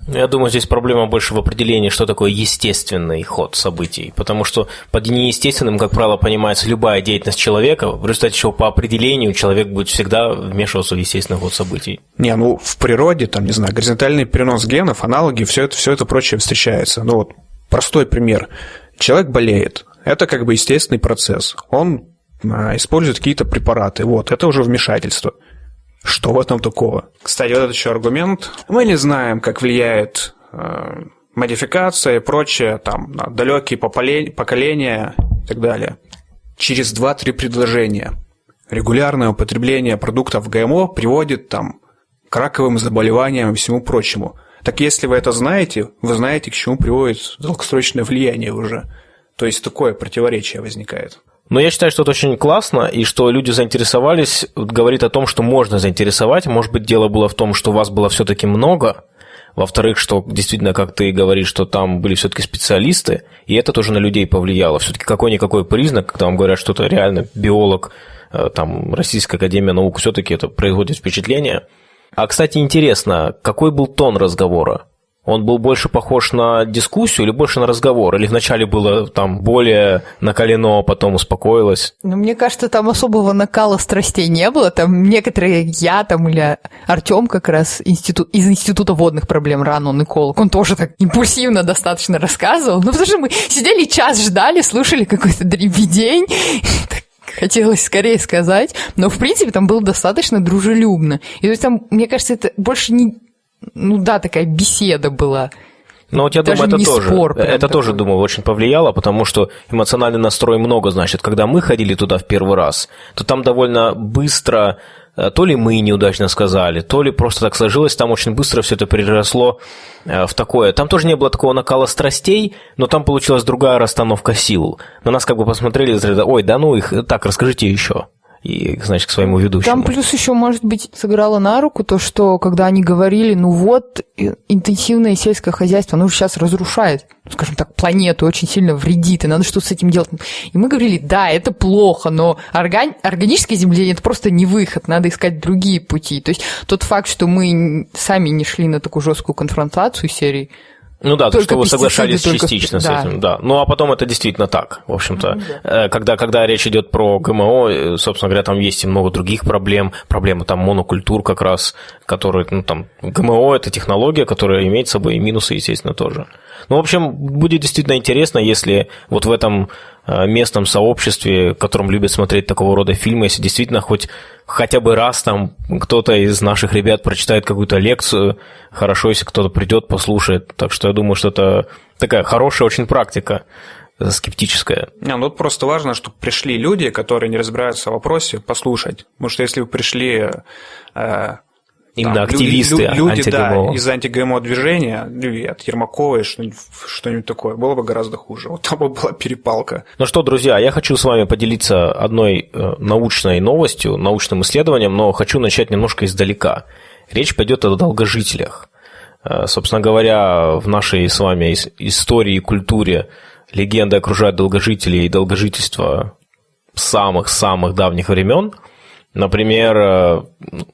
я думаю, здесь проблема больше в определении, что такое естественный ход событий. Потому что под неестественным, как правило, понимается любая деятельность человека, в результате чего по определению человек будет всегда вмешиваться в естественный ход событий. Не, ну в природе, там, не знаю, горизонтальный перенос генов, аналоги, все это, все это прочее встречается. Ну вот простой пример. Человек болеет. Это как бы естественный процесс. Он а, использует какие-то препараты. Вот, это уже вмешательство. Что в этом такого? Кстати, вот этот еще аргумент. Мы не знаем, как влияет э, модификация и прочее, там, на далекие поколения и так далее. Через 2-3 предложения. Регулярное употребление продуктов ГМО приводит там, к раковым заболеваниям и всему прочему. Так если вы это знаете, вы знаете, к чему приводит долгосрочное влияние уже. То есть такое противоречие возникает. Но я считаю, что это очень классно, и что люди заинтересовались, говорит о том, что можно заинтересовать. Может быть, дело было в том, что вас было все-таки много, во-вторых, что действительно, как ты говоришь, что там были все-таки специалисты, и это тоже на людей повлияло. Все-таки какой-никакой признак, когда вам говорят, что это реально биолог, э, там, Российская Академия Наук, все-таки это производит впечатление. А, кстати, интересно, какой был тон разговора? Он был больше похож на дискуссию или больше на разговор? Или вначале было там более накалено, а потом успокоилось? Ну, мне кажется, там особого накала страстей не было. Там некоторые, я там или Артем как раз институт, из Института водных проблем рано, он эколог, он тоже так импульсивно достаточно рассказывал. Ну, потому что мы сидели час ждали, слушали какой-то дребедень, хотелось скорее сказать, но, в принципе, там было достаточно дружелюбно. И то есть там, мне кажется, это больше не ну да, такая беседа была. Ну вот я Даже думаю, это тоже, спор это такой. тоже, думаю, очень повлияло, потому что эмоциональный настрой много значит. Когда мы ходили туда в первый раз, то там довольно быстро, э, то ли мы неудачно сказали, то ли просто так сложилось, там очень быстро все это переросло э, в такое. Там тоже не было такого накала страстей, но там получилась другая расстановка сил. На нас как бы посмотрели, ой, да ну их, так, расскажите еще и, значит, к своему ведущему. Там плюс еще, может быть, сыграло на руку то, что когда они говорили, ну вот, интенсивное сельское хозяйство, оно сейчас разрушает, скажем так, планету, очень сильно вредит, и надо что-то с этим делать. И мы говорили, да, это плохо, но орган... органическое земледелие – это просто не выход, надо искать другие пути. То есть тот факт, что мы сами не шли на такую жесткую конфронтацию серии, Ну да, то, что вы соглашались частично с да. этим, да. Ну а потом это действительно так, в общем-то. Ну, да. Э, когда, когда речь идет про ГМО, э, собственно говоря, там есть и много других проблем. Проблемы там монокультур как раз, которые, ну там, ГМО – это технология, которая имеет с собой и минусы, естественно, тоже. Ну, в общем, будет действительно интересно, если вот в этом э, местном сообществе, в котором любят смотреть такого рода фильмы, если действительно хоть хотя бы раз там кто-то из наших ребят прочитает какую-то лекцию, хорошо, если кто-то придет, послушает. Так что я думаю, что это такая хорошая очень практика э, скептическая. Не, ну тут просто важно, чтобы пришли люди, которые не разбираются в вопросе, послушать. Потому что если вы пришли э, Именно там, активисты люди, люди да, из анти-ГМО движения, или от Ермаковой, что-нибудь, что-нибудь такое, было бы гораздо хуже. Вот там бы была перепалка. Ну что, друзья, я хочу с вами поделиться одной э, научной новостью, научным исследованием, но хочу начать немножко издалека. Речь пойдет о долгожителях. Э, собственно говоря, в нашей с вами истории и культуре легенды окружают долгожителей и долгожительство самых-самых давних времен – Например, э,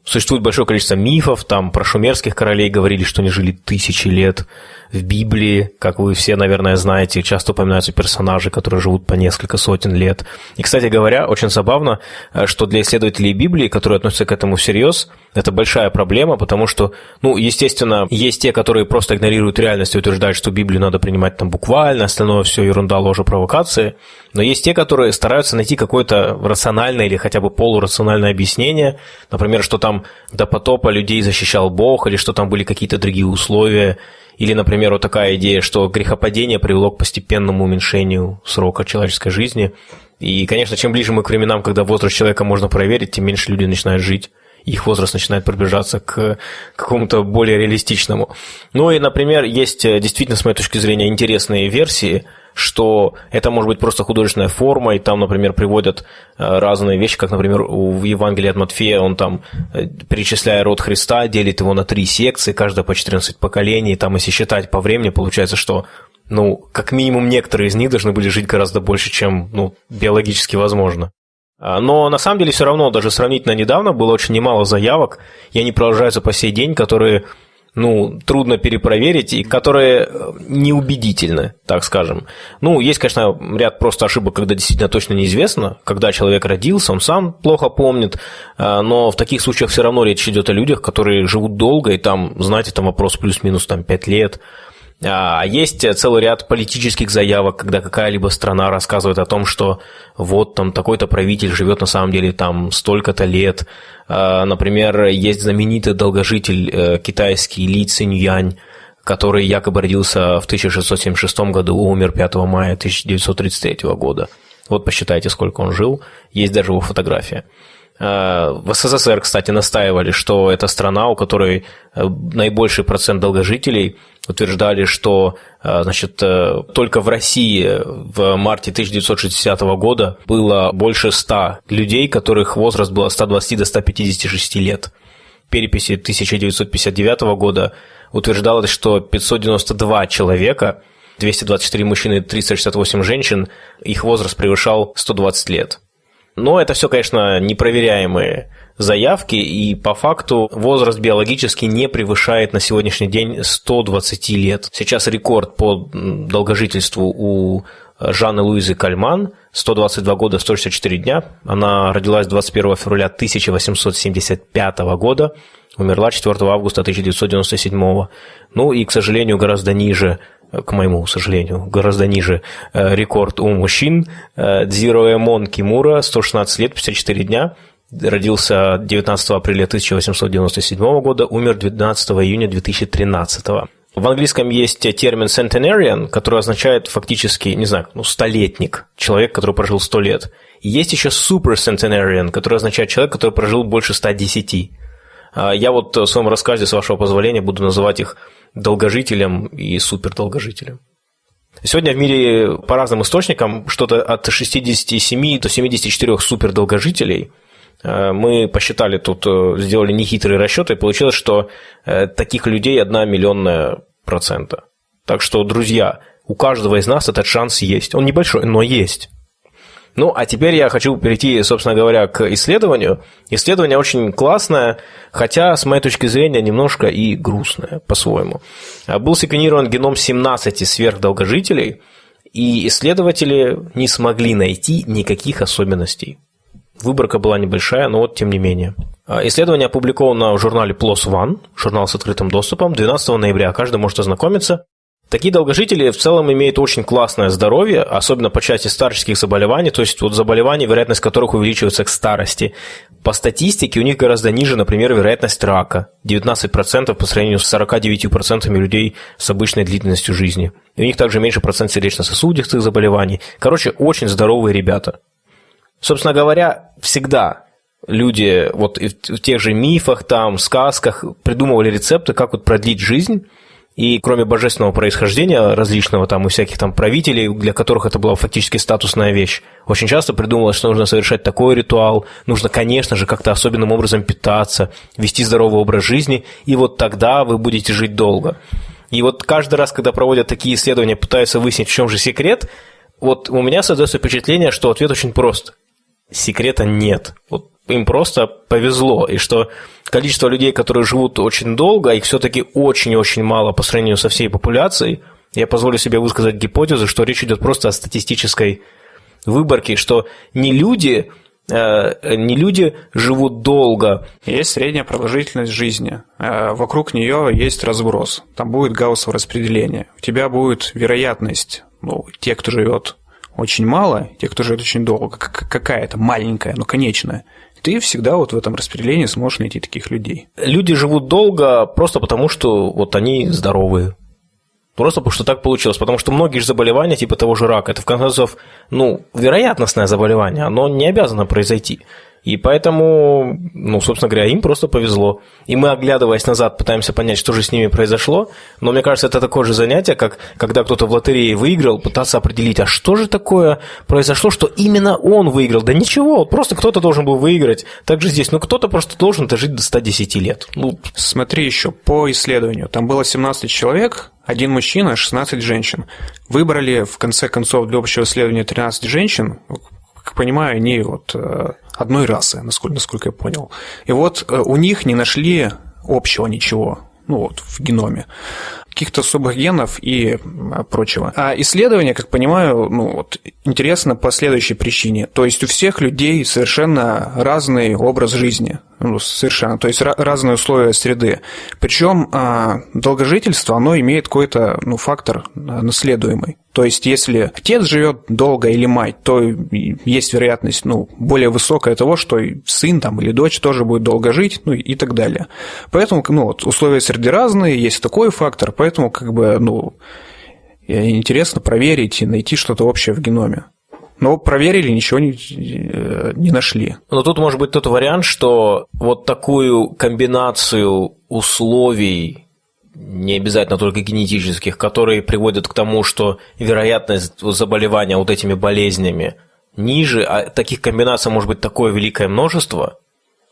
существует большое количество мифов, там про шумерских королей говорили, что они жили тысячи лет. В Библии, как вы все, наверное, знаете, часто упоминаются персонажи, которые живут по несколько сотен лет. И, кстати говоря, очень забавно, э, что для исследователей Библии, которые относятся к этому всерьез, это большая проблема, потому что, ну, естественно, есть те, которые просто игнорируют реальность и утверждают, что Библию надо принимать там буквально, остальное все ерунда, ложь, провокации. Но есть те, которые стараются найти какое-то рациональное или хотя бы полурациональное объяснение, например, что там до потопа людей защищал Бог, или что там были какие-то другие условия, или, например, вот такая идея, что грехопадение привело к постепенному уменьшению срока человеческой жизни. И, конечно, чем ближе мы к временам, когда возраст человека можно проверить, тем меньше люди начинают жить их возраст начинает приближаться к какому-то более реалистичному. Ну и, например, есть э, действительно, с моей точки зрения, интересные версии, что это может быть просто художественная форма, и там, например, приводят э, разные вещи, как, например, в Евангелии от Матфея он там, э, перечисляя род Христа, делит его на три секции, каждая по 14 поколений, там, если считать по времени, получается, что ну, как минимум некоторые из них должны были жить гораздо больше, чем, ну, биологически возможно. А, но на самом деле все равно, даже сравнительно недавно было очень немало заявок, и они продолжаются по сей день, которые ну, трудно перепроверить и которые э, неубедительны, так скажем. Ну, есть, конечно, ряд просто ошибок, когда действительно точно неизвестно, когда человек родился, он сам плохо помнит, а, но в таких случаях все равно речь идет о людях, которые живут долго, и там, знаете, там вопрос плюс-минус там 5 лет, а есть целый ряд политических заявок, когда какая-либо страна рассказывает о том, что вот там такой-то правитель живет на самом деле там столько-то лет. А, например, есть знаменитый долгожитель э, китайский Ли Циньянь, который якобы родился в 1676 году, умер 5 мая 1933 года. Вот посчитайте, сколько он жил. Есть даже его фотография. А, в СССР, кстати, настаивали, что это страна, у которой э, наибольший процент долгожителей – утверждали, что э, значит, э, только в России в марте 1960 года было больше 100 людей, которых возраст был от 120 до 156 лет. Переписи 1959 года утверждалось, что 592 человека, 224 мужчины и 368 женщин, их возраст превышал 120 лет. Но это все, конечно, непроверяемые заявки, и по факту возраст биологически не превышает на сегодняшний день 120 лет. Сейчас рекорд по долгожительству у Жанны Луизы Кальман, 122 года 164 дня. Она родилась 21 февраля 1875 года, умерла 4 августа 1997. Ну и, к сожалению, гораздо ниже к моему сожалению, гораздо ниже э, рекорд у мужчин. Э, Дзироэмон Кимура, 116 лет, 54 дня, родился 19 апреля 1897 года, умер 12 июня 2013 в английском есть термин centenarian, который означает фактически, не знаю, ну, столетник, человек, который прожил сто лет. И есть еще super centenarian, который означает человек, который прожил больше 110. А я вот в своем рассказе, с вашего позволения, буду называть их долгожителем и супердолгожителем. Сегодня в мире по разным источникам что-то от 67 до 74 супердолгожителей – мы посчитали тут, э, сделали нехитрые расчеты, и получилось, что э, таких людей одна миллионная процента. Так что, друзья, у каждого из нас этот шанс есть. Он небольшой, но есть. Ну, а теперь я хочу перейти, собственно говоря, к исследованию. Исследование очень классное, хотя, с моей точки зрения, немножко и грустное по-своему. Был секвенирован геном 17 сверхдолгожителей, и исследователи не смогли найти никаких особенностей. Выборка была небольшая, но вот тем не менее. Исследование опубликовано в журнале PLOS ONE, журнал с открытым доступом, 12 ноября. Каждый может ознакомиться. Такие долгожители в целом имеют очень классное здоровье, особенно по части старческих заболеваний, то есть вот заболеваний, вероятность которых увеличивается к старости. По статистике у них гораздо ниже, например, вероятность рака, 19% по сравнению с 49% людей с обычной длительностью жизни. И у них также меньше процент сердечно-сосудистых заболеваний. Короче, очень здоровые ребята. Собственно говоря, всегда люди вот в тех же мифах, там, сказках придумывали рецепты, как вот продлить жизнь, и кроме божественного происхождения различного там у всяких там правителей, для которых это была фактически статусная вещь, очень часто придумывалось, что нужно совершать такой ритуал, нужно, конечно же, как-то особенным образом питаться, вести здоровый образ жизни, и вот тогда вы будете жить долго. И вот каждый раз, когда проводят такие исследования, пытаются выяснить, в чем же секрет, вот у меня создается впечатление, что ответ очень прост. Секрета нет. Вот им просто повезло, и что количество людей, которые живут очень долго, их все-таки очень-очень мало по сравнению со всей популяцией. Я позволю себе высказать гипотезу, что речь идет просто о статистической выборке, что не люди, э, не люди живут долго. Есть средняя продолжительность жизни. Э, вокруг нее есть разброс. Там будет гауссово распределение. У тебя будет вероятность, ну, те, кто живет очень мало, те, кто живет очень долго, какая-то маленькая, но конечная ты всегда вот в этом распределении сможешь найти таких людей. Люди живут долго просто потому, что вот они здоровые. Просто потому что так получилось. Потому что многие же заболевания, типа того же рака, это в конце концов, ну, вероятностное заболевание, оно не обязано произойти. И поэтому, ну, собственно говоря, им просто повезло. И мы, оглядываясь назад, пытаемся понять, что же с ними произошло. Но мне кажется, это такое же занятие, как когда кто-то в лотерее выиграл, пытаться определить, а что же такое произошло, что именно он выиграл. Да ничего, просто кто-то должен был выиграть. Так же здесь, ну, кто-то просто должен дожить до 110 лет. Ну, Смотри еще, по исследованию, там было 17 человек, один мужчина, 16 женщин. Выбрали, в конце концов, для общего исследования 13 женщин, как понимаю, они вот э, одной расы, насколько, насколько я понял. И вот э, у них не нашли общего ничего, ну вот, в геноме каких-то особых генов и прочего. А исследование, как понимаю, ну, вот, интересно по следующей причине. То есть у всех людей совершенно разный образ жизни. Ну, совершенно. То есть разные условия среды. Причем а, долгожительство, оно имеет какой-то ну, фактор наследуемый. То есть, если отец живет долго или мать, то есть вероятность ну, более высокая того, что сын там, или дочь тоже будет долго жить, ну и так далее. Поэтому ну, вот, условия среды разные, есть такой фактор, поэтому как бы, ну, интересно проверить и найти что-то общее в геноме. Но проверили, ничего не, э, не нашли. Но тут может быть тот вариант, что вот такую комбинацию условий, не обязательно только генетических, которые приводят к тому, что вероятность заболевания вот этими болезнями ниже, а таких комбинаций может быть такое великое множество,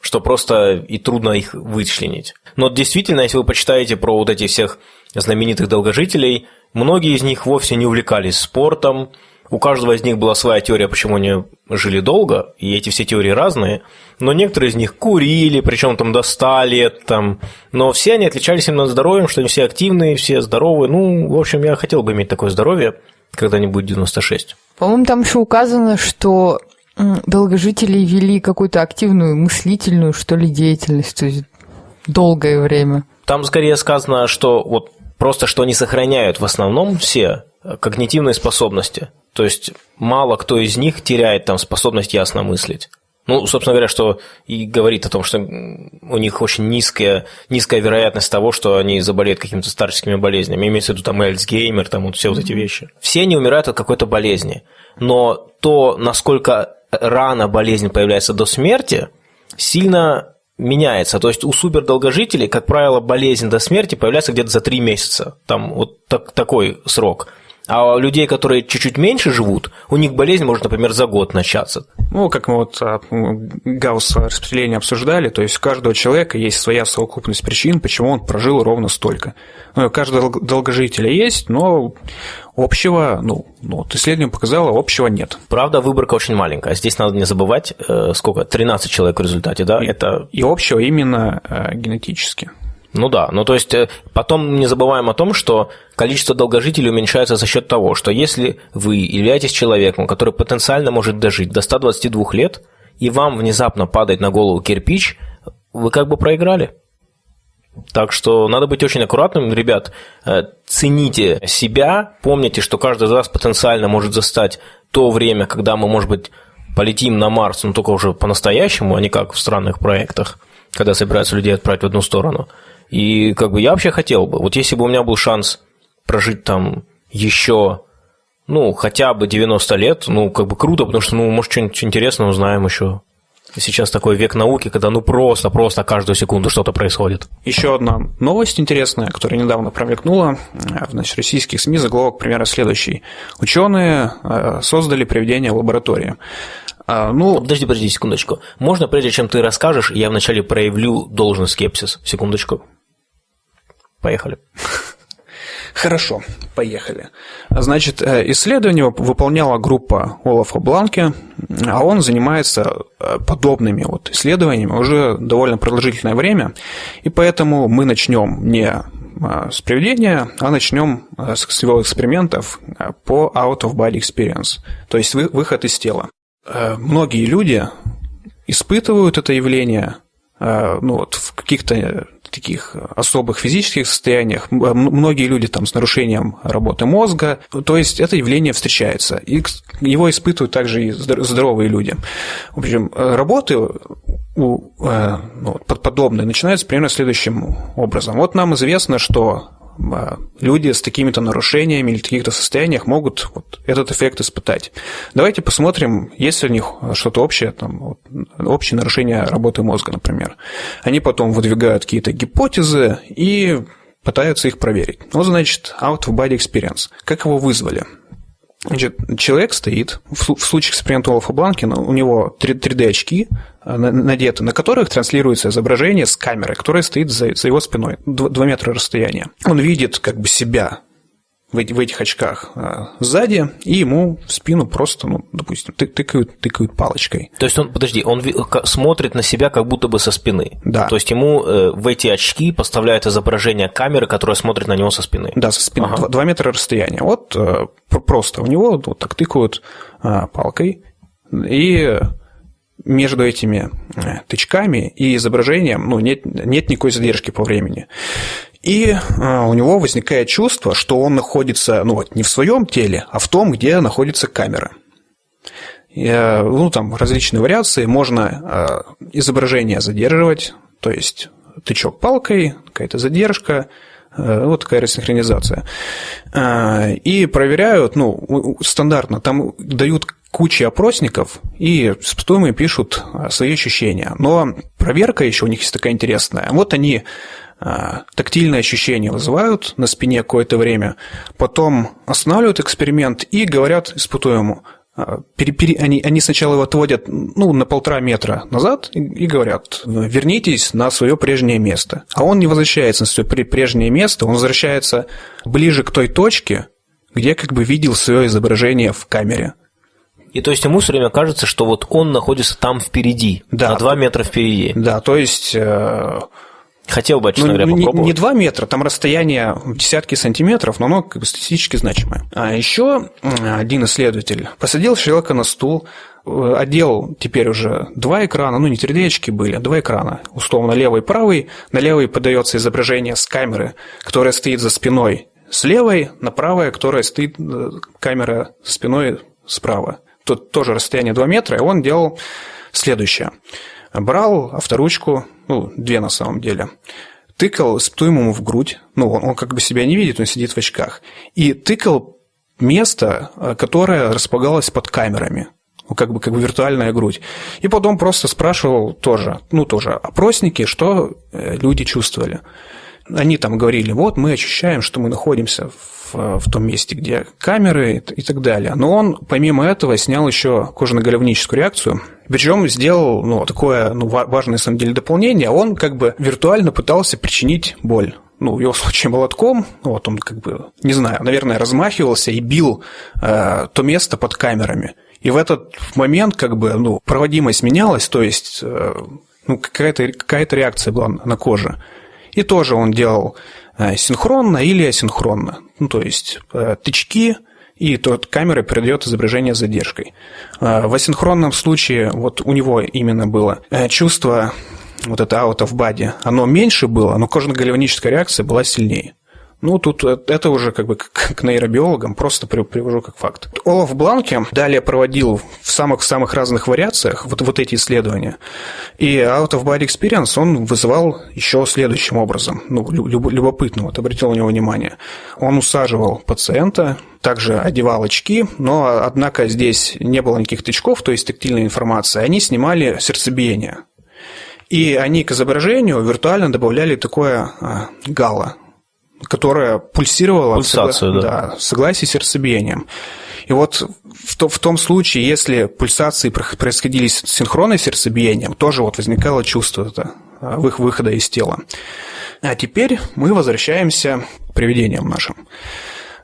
что просто и трудно их вычленить. Но действительно, если вы почитаете про вот этих всех знаменитых долгожителей, многие из них вовсе не увлекались спортом, у каждого из них была своя теория, почему они жили долго, и эти все теории разные, но некоторые из них курили, причем там до 100 лет, там, но все они отличались именно здоровьем, что они все активные, все здоровые. Ну, в общем, я хотел бы иметь такое здоровье, когда не будет 96. По-моему, там еще указано, что долгожители вели какую-то активную мыслительную, что ли, деятельность, то есть долгое время. Там скорее сказано, что вот просто что они сохраняют в основном все когнитивные способности. То есть мало кто из них теряет там способность ясно мыслить. Ну, собственно говоря, что и говорит о том, что у них очень низкая, низкая вероятность того, что они заболеют какими-то старческими болезнями. Имеется в виду там Эльцгеймер, там вот все вот эти вещи. Все они умирают от какой-то болезни. Но то, насколько рано болезнь появляется до смерти, сильно меняется. То есть у супердолгожителей, как правило, болезнь до смерти появляется где-то за три месяца. Там вот так, такой срок. А у людей, которые чуть-чуть меньше живут, у них болезнь может, например, за год начаться. Ну, как мы вот а, Гаусс распределение обсуждали, то есть у каждого человека есть своя совокупность причин, почему он прожил ровно столько. Ну, у каждого долгожителя есть, но общего, ну, ну вот исследование показало, общего нет. Правда, выборка очень маленькая. Здесь надо не забывать, э, сколько, 13 человек в результате, да? И, Это... и общего именно э, генетически. Ну да, ну то есть э, потом не забываем о том, что количество долгожителей уменьшается за счет того, что если вы являетесь человеком, который потенциально может дожить до 122 лет, и вам внезапно падает на голову кирпич, вы как бы проиграли. Так что надо быть очень аккуратным, ребят. Э, цените себя, помните, что каждый из вас потенциально может застать то время, когда мы, может быть, полетим на Марс, но только уже по-настоящему, а не как в странных проектах, когда собираются людей отправить в одну сторону – и как бы я вообще хотел бы, вот если бы у меня был шанс прожить там еще, ну, хотя бы 90 лет, ну, как бы круто, потому что, ну, может, что-нибудь интересное узнаем еще. Сейчас такой век науки, когда ну просто, просто каждую секунду что-то происходит. Еще одна новость интересная, которая недавно промелькнула в значит, российских СМИ, заголовок примерно следующий. Ученые э, создали приведение лаборатории. А, ну... Подожди, подожди, секундочку. Можно, прежде чем ты расскажешь, я вначале проявлю должный скепсис? Секундочку. Поехали. Хорошо, поехали. Значит, э, исследование выполняла группа Олафа Бланки, а он занимается э, подобными вот исследованиями уже довольно продолжительное время, и поэтому мы начнем не э, с приведения, а начнем с его экспериментов по out of body experience, то есть выход из тела. Многие люди испытывают это явление ну, вот, в каких-то таких особых физических состояниях. Многие люди там с нарушением работы мозга. То есть это явление встречается. И его испытывают также и здоровые люди. В общем, работы у, э, ну, подобные начинаются примерно следующим образом. Вот нам известно, что люди с такими-то нарушениями или в таких-то состояниях могут вот этот эффект испытать. Давайте посмотрим, есть ли у них что-то общее, там, общее нарушение работы мозга, например. Они потом выдвигают какие-то гипотезы и пытаются их проверить. Вот, значит, out of body experience. Как его вызвали? Значит, человек стоит, в случае эксперимента Олафа Бланкина у него 3D-очки э, надеты, на которых транслируется изображение с камерой, которая стоит за его спиной, 2 метра расстояния. Он видит как бы себя в, в этих очках а, сзади, и ему в спину просто, ну, допустим, тыкают, тыкают палочкой. То есть он, подожди, он смотрит на себя как будто бы со спины. Да. То есть ему э, в эти очки поставляют изображение камеры, которая смотрит на него со спины. Да, со спины. Ага. 2 метра расстояния. Вот э, просто у него вот так тыкают а, палкой, и между этими э, тычками и изображением ну, нет, нет никакой задержки по времени. И а, у него возникает чувство, что он находится ну, вот, не в своем теле, а в том, где находится камера. И, э, ну, там различные вариации. Можно а, изображение задерживать, то есть тычок палкой, какая-то задержка, э, вот такая рассинхронизация. А, и проверяют, ну, стандартно, там дают кучи опросников, и испытуемые пишут свои ощущения. Но проверка еще у них есть такая интересная. Вот они тактильные ощущения вызывают на спине какое-то время, потом останавливают эксперимент и говорят испытуемому, а, пере, пере, они, они сначала его отводят ну, на полтора метра назад и, и говорят, вернитесь на свое прежнее место. А он не возвращается на свое прежнее место, он возвращается ближе к той точке, где как бы видел свое изображение в камере. И то есть ему все время кажется, что вот он находится там впереди, да, на два метра впереди. Да, то есть э, Хотел бы, честно ну, говоря, попробовать. Не, не 2 метра, там расстояние в десятки сантиметров, но оно как бы статистически значимое. А еще один исследователь посадил человека на стул, э, одел теперь уже два экрана, ну не 3D были, а два экрана, условно левый и правый. На левый подается изображение с камеры, которая стоит за спиной с левой, на правое, которая стоит э, камера спиной справа. Тут тоже расстояние 2 метра, и он делал следующее – брал авторучку, ну, две на самом деле, тыкал испытуемому в грудь, ну, он, он как бы себя не видит, он сидит в очках, и тыкал место, э, которое располагалось под камерами, ну, как бы, как бы виртуальная грудь. И потом просто спрашивал тоже, ну, тоже опросники, что э, люди чувствовали. Они там говорили, вот мы ощущаем, что мы находимся в, в том месте, где камеры и так далее. Но он, помимо этого, снял еще кожно-головническую реакцию, причем сделал ну, такое ну, важное, на самом деле, дополнение. Он как бы виртуально пытался причинить боль ну, в его случае молотком, вот он как бы, не знаю, наверное, размахивался и бил э, то место под камерами. И в этот момент как бы, ну, проводимость менялась, то есть э, ну, какая-то какая реакция была на коже. И тоже он делал э, синхронно или асинхронно. Ну, то есть э, тычки, и тот камера передает изображение с задержкой. Э, в асинхронном случае вот у него именно было чувство вот это out of body, оно меньше было, но кожно-гальваническая реакция была сильнее. Ну, тут это уже как бы к нейробиологам, просто привожу как факт. Олаф Бланке далее проводил в самых-самых разных вариациях вот, вот эти исследования. И Out of Body Experience он вызывал еще следующим образом, ну, любопытно, вот обратил на него внимание. Он усаживал пациента, также одевал очки, но, однако, здесь не было никаких тычков, то есть тактильной информации. Они снимали сердцебиение. И они к изображению виртуально добавляли такое а, гало, которое пульсировало Пульсацию, согла... да. Да, в согласии с сердцебиением. И вот в, то, в том случае, если пульсации происходили с синхронной сердцебиением, тоже вот возникало чувство это, а, их выхода из тела. А теперь мы возвращаемся к приведениям нашим.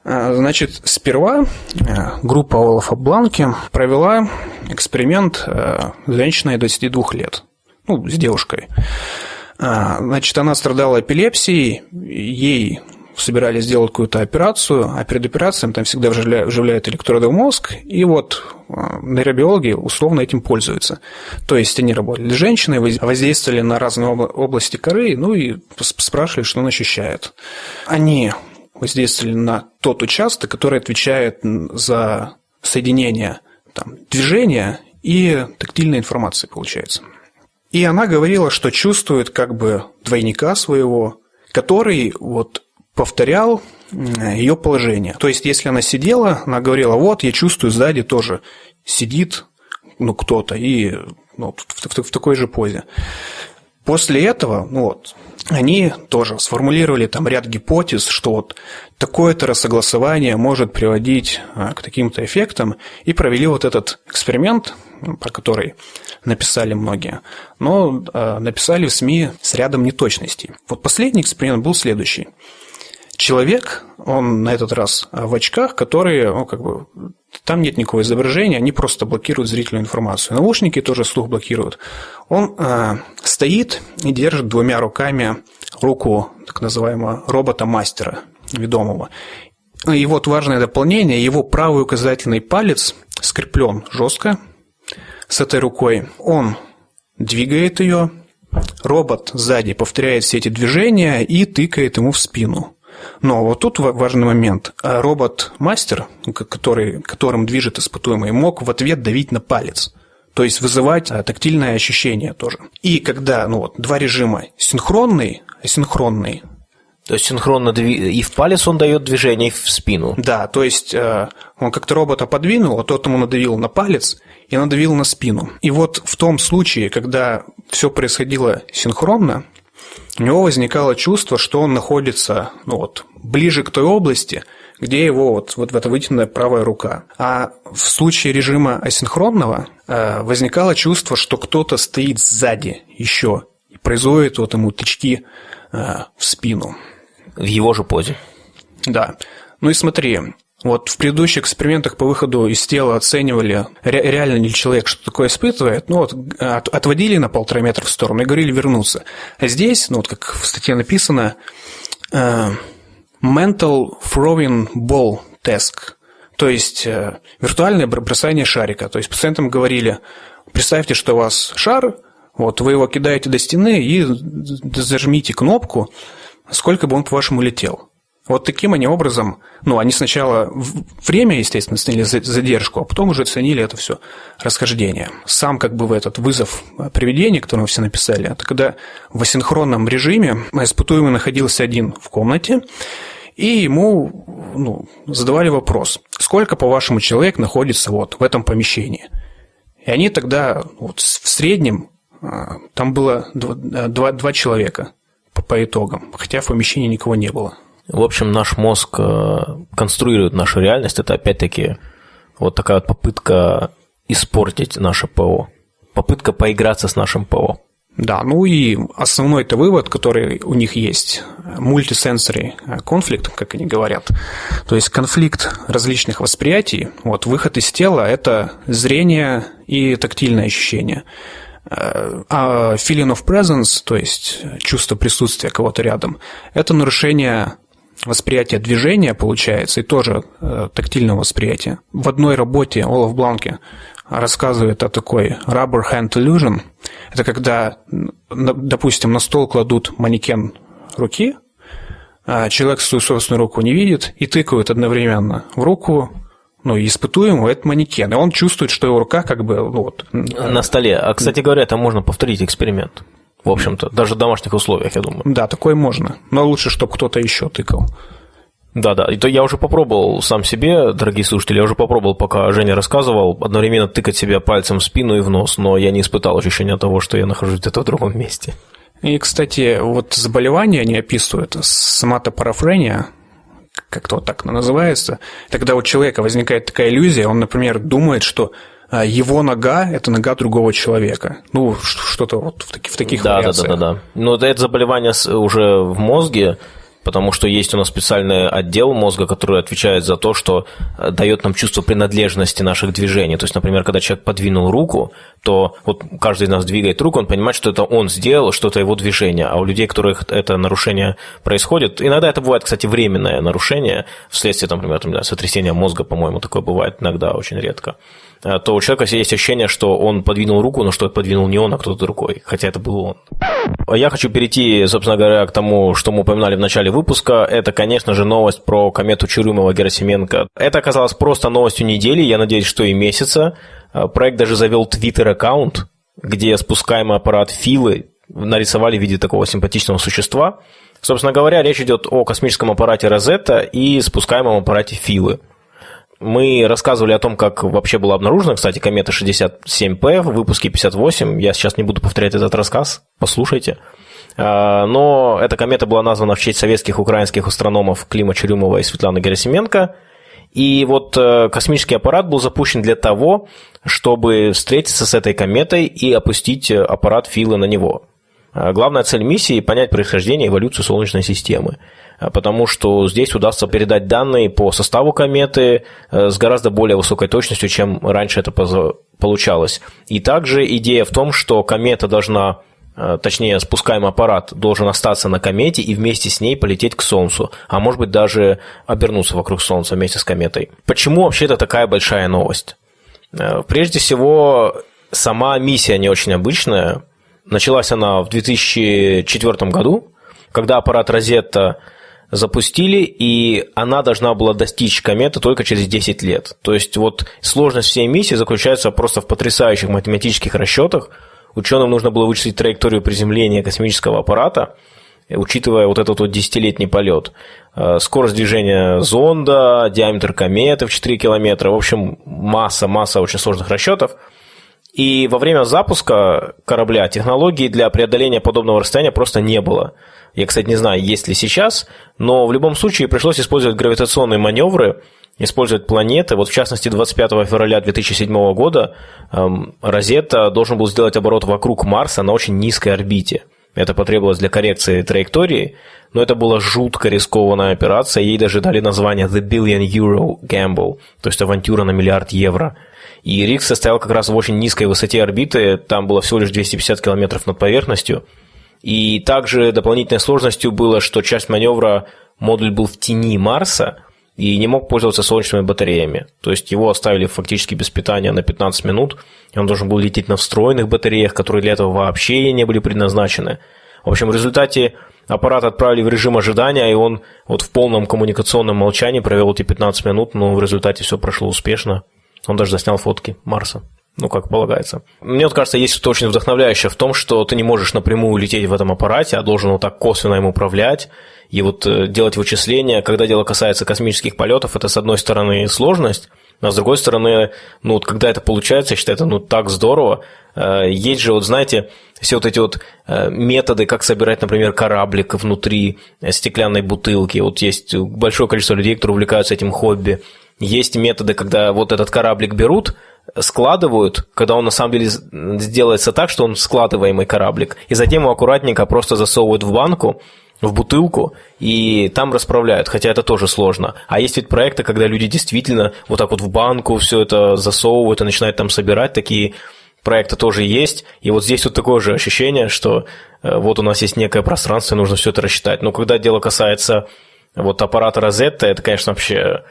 А, значит, сперва группа Олафа Бланки провела эксперимент с женщиной 22 лет ну, с девушкой. А, значит, она страдала эпилепсией, ей собирались сделать какую-то операцию, а перед операцией там всегда вживляют электроды в мозг, и вот а, нейробиологи условно этим пользуются. То есть они работали с женщиной, воздействовали на разные области коры, ну и спрашивали, что он ощущает. Они воздействовали на тот участок, который отвечает за соединение там, движения и тактильной информации, получается. И она говорила, что чувствует как бы двойника своего, который вот повторял ее положение. То есть, если она сидела, она говорила, вот, я чувствую, сзади тоже сидит ну, кто-то, и ну, в, в, в такой же позе. После этого, ну вот, они тоже сформулировали там ряд гипотез, что вот такое-то рассогласование может приводить а, к таким-то эффектам, и провели вот этот эксперимент, про который написали многие, но а, написали в СМИ с рядом неточностей. Вот последний эксперимент был следующий. Человек, он на этот раз в очках, которые, ну, как бы, там нет никакого изображения, они просто блокируют зрительную информацию. Наушники тоже слух блокируют. Он э, стоит и держит двумя руками руку так называемого робота-мастера, ведомого. И вот важное дополнение, его правый указательный палец скреплен жестко с этой рукой. Он двигает ее, робот сзади повторяет все эти движения и тыкает ему в спину. Но вот тут важный момент. А робот-мастер, который, которым движет испытуемый, мог в ответ давить на палец. То есть вызывать а, тактильное ощущение тоже. И когда ну вот, два режима синхронный, асинхронный, то есть синхронно и в палец он дает движение, и в спину. Да, то есть э, он как-то робота подвинул, а тот ему надавил на палец и надавил на спину. И вот в том случае, когда все происходило синхронно, у него возникало чувство, что он находится ну вот, ближе к той области, где его вот, вот эта вытянутая правая рука. А в случае режима асинхронного э, возникало чувство, что кто-то стоит сзади еще и производит вот ему тычки э, в спину. В его же позе. Да. Ну и смотри, вот в предыдущих экспериментах по выходу из тела оценивали, ре- реально ли человек что такое испытывает, ну вот от, отводили на полтора метра в сторону и говорили вернуться. А здесь, ну вот как в статье написано, uh, mental throwing ball task, то есть uh, виртуальное бросание шарика. То есть пациентам говорили, представьте, что у вас шар, вот вы его кидаете до стены и зажмите кнопку, сколько бы он, по-вашему, летел. Вот таким они образом, ну, они сначала время, естественно, оценили задержку, а потом уже оценили это все расхождение. Сам как бы в этот вызов приведения, который мы все написали, это когда в асинхронном режиме испытуемый находился один в комнате, и ему ну, задавали вопрос, сколько, по-вашему, человек находится вот в этом помещении. И они тогда вот, в среднем а, там было два, два, два человека по, по итогам, хотя в помещении никого не было. В общем, наш мозг э, конструирует нашу реальность. Это опять-таки вот такая вот попытка испортить наше ПО. Попытка поиграться с нашим ПО. Да, ну и основной это вывод, который у них есть, мультисенсори конфликт, как они говорят. То есть конфликт различных восприятий. Вот выход из тела – это зрение и тактильное ощущение. А feeling of presence, то есть чувство присутствия кого-то рядом, это нарушение восприятия движения, получается, и тоже э, тактильного восприятия. В одной работе Олаф Бланке рассказывает о такой rubber hand illusion. Это когда, допустим, на стол кладут манекен руки, а человек свою собственную руку не видит и тыкают одновременно в руку ну, испытуемого это манекен, и он чувствует, что его рука как бы ну, вот... На столе. А, кстати говоря, там можно повторить эксперимент. В общем-то, даже в домашних условиях, я думаю. Да, такое можно. Но лучше, чтобы кто-то еще тыкал. Да-да, и то я уже попробовал сам себе, дорогие слушатели, я уже попробовал, пока Женя рассказывал, одновременно тыкать себя пальцем в спину и в нос, но я не испытал ощущения того, что я нахожусь где-то в другом месте. И, кстати, вот заболевание они описывают, соматопарафрения, как-то вот так называется, тогда у человека возникает такая иллюзия, он, например, думает, что а, его нога – это нога другого человека. Ну, что-то вот в, таки, в таких да, вариациях. Да, да, да, да. Но это заболевание уже в мозге, потому что есть у нас специальный отдел мозга, который отвечает за то, что э, дает нам чувство принадлежности наших движений. То есть, например, когда человек подвинул руку, то вот каждый из нас двигает руку, он понимает, что это он сделал, что это его движение. А у людей, у которых это нарушение происходит, иногда это бывает, кстати, временное нарушение, вследствие, например, там, сотрясения мозга, по-моему, такое бывает иногда, очень редко. Э, то у человека есть ощущение, что он подвинул руку, но что подвинул не он, а кто-то другой, хотя это был он. Я хочу перейти, собственно говоря, к тому, что мы упоминали в начале выпуска. Это, конечно же, новость про комету Чурюмова-Герасименко. Это оказалось просто новостью недели, я надеюсь, что и месяца. Э, проект даже завел твиттер-аккаунт, где спускаемый аппарат Филы нарисовали в виде такого симпатичного существа. Собственно говоря, речь идет о космическом аппарате Розетта и спускаемом аппарате Филы. Мы рассказывали о том, как вообще была обнаружена, кстати, комета 67P в выпуске 58. Я сейчас не буду повторять этот рассказ, послушайте. А, но эта комета была названа в честь советских украинских астрономов Клима Чурюмова и Светланы Герасименко. И вот э, космический аппарат был запущен для того, чтобы встретиться с этой кометой и опустить аппарат Фила на него. А, главная цель миссии – понять происхождение и эволюцию Солнечной системы. А, потому что здесь удастся передать данные по составу кометы э, с гораздо более высокой точностью, чем раньше это получалось. И также идея в том, что комета должна э, точнее, спускаемый аппарат должен остаться на комете и вместе с ней полететь к Солнцу, а может быть даже обернуться вокруг Солнца вместе с кометой. Почему вообще это такая большая новость? Э, прежде всего, сама миссия не очень обычная. Началась она в 2004 году, когда аппарат Розетта запустили, и она должна была достичь кометы только через 10 лет. То есть вот сложность всей миссии заключается просто в потрясающих математических расчетах. Ученым нужно было вычислить траекторию приземления космического аппарата, учитывая вот этот вот десятилетний полет. Э, скорость движения зонда, диаметр кометы в 4 километра, в общем, масса, масса очень сложных расчетов. И во время запуска корабля технологий для преодоления подобного расстояния просто не было. Я, кстати, не знаю, есть ли сейчас, но в любом случае пришлось использовать гравитационные маневры, использовать планеты. Вот в частности, 25 февраля 2007 года эм, Розетта должен был сделать оборот вокруг Марса на очень низкой орбите. Это потребовалось для коррекции траектории, но это была жутко рискованная операция, ей даже дали название The Billion Euro Gamble, то есть авантюра на миллиард евро. И риск состоял как раз в очень низкой высоте орбиты, там было всего лишь 250 километров над поверхностью – и также дополнительной сложностью было, что часть маневра модуль был в тени Марса и не мог пользоваться солнечными батареями. То есть его оставили фактически без питания на 15 минут, и он должен был лететь на встроенных батареях, которые для этого вообще не были предназначены. В общем, в результате аппарат отправили в режим ожидания, и он вот в полном коммуникационном молчании провел эти 15 минут, но в результате все прошло успешно. Он даже заснял фотки Марса ну, как полагается. Мне вот кажется, есть что-то очень вдохновляющее в том, что ты не можешь напрямую лететь в этом аппарате, а должен вот так косвенно им управлять и вот э, делать вычисления. Когда дело касается космических полетов, это, с одной стороны, сложность, А с другой стороны, ну, вот когда это получается, я считаю, это ну так здорово. Э, есть же, вот знаете, все вот эти вот э, методы, как собирать, например, кораблик внутри стеклянной бутылки. Вот есть большое количество людей, которые увлекаются этим хобби. Есть методы, когда вот этот кораблик берут, складывают, когда он на самом деле сделается так, что он складываемый кораблик, и затем его аккуратненько просто засовывают в банку, в бутылку, и там расправляют, хотя это тоже сложно. А есть ведь проекты, когда люди действительно вот так вот в банку все это засовывают и начинают там собирать, такие проекты тоже есть. И вот здесь вот такое же ощущение, что э, вот у нас есть некое пространство, и нужно все это рассчитать. Но когда дело касается вот аппарата Розетта, это, конечно, вообще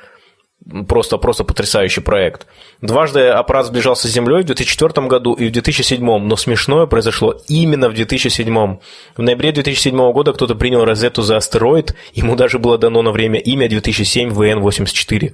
Просто, просто потрясающий проект. Дважды аппарат сближался с Землей в 2004 году и в 2007, но смешное произошло именно в 2007. В ноябре 2007 года кто-то принял Розетту за астероид, ему даже было дано на время имя 2007 ВН-84.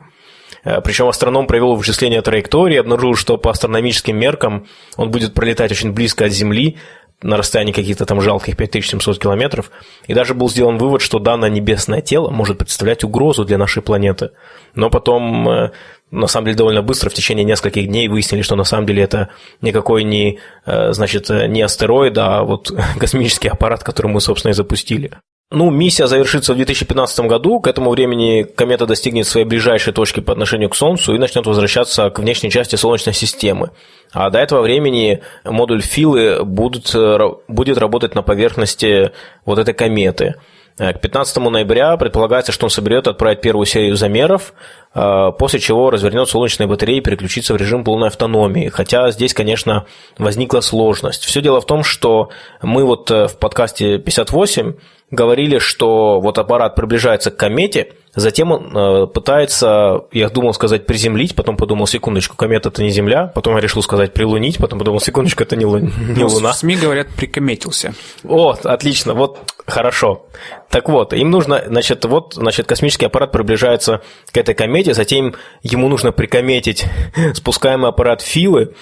Э, Причем астроном провел вычисление траектории, обнаружил, что по астрономическим меркам он будет пролетать очень близко от Земли, на расстоянии каких-то там жалких 5700 километров, и даже был сделан вывод, что данное небесное тело может представлять угрозу для нашей планеты. Но потом, э, на самом деле, довольно быстро, в течение нескольких дней выяснили, что на самом деле это никакой не, э, значит, не астероид, а вот космический аппарат, который мы, собственно, и запустили. Ну, миссия завершится в 2015 году. К этому времени комета достигнет своей ближайшей точки по отношению к Солнцу и начнет возвращаться к внешней части Солнечной системы. А до этого времени модуль Филы будут, э, будет работать на поверхности вот этой кометы. Э, к 15 ноября предполагается, что он соберет и отправит первую серию замеров, э, после чего развернет солнечные батареи и переключится в режим полной автономии. Хотя здесь, конечно, возникла сложность. Все дело в том, что мы вот в подкасте 58 говорили, что вот аппарат приближается к комете, затем он э, пытается, я думал сказать приземлить, потом подумал, секундочку, комета это не Земля, потом я решил сказать прилунить, потом подумал, секундочку, это не, лу... не ну, Луна. В СМИ говорят, прикометился. О, отлично, вот хорошо. Так вот, им нужно, значит, вот, значит, космический аппарат приближается к этой комете, затем ему нужно прикометить спускаемый аппарат Филы,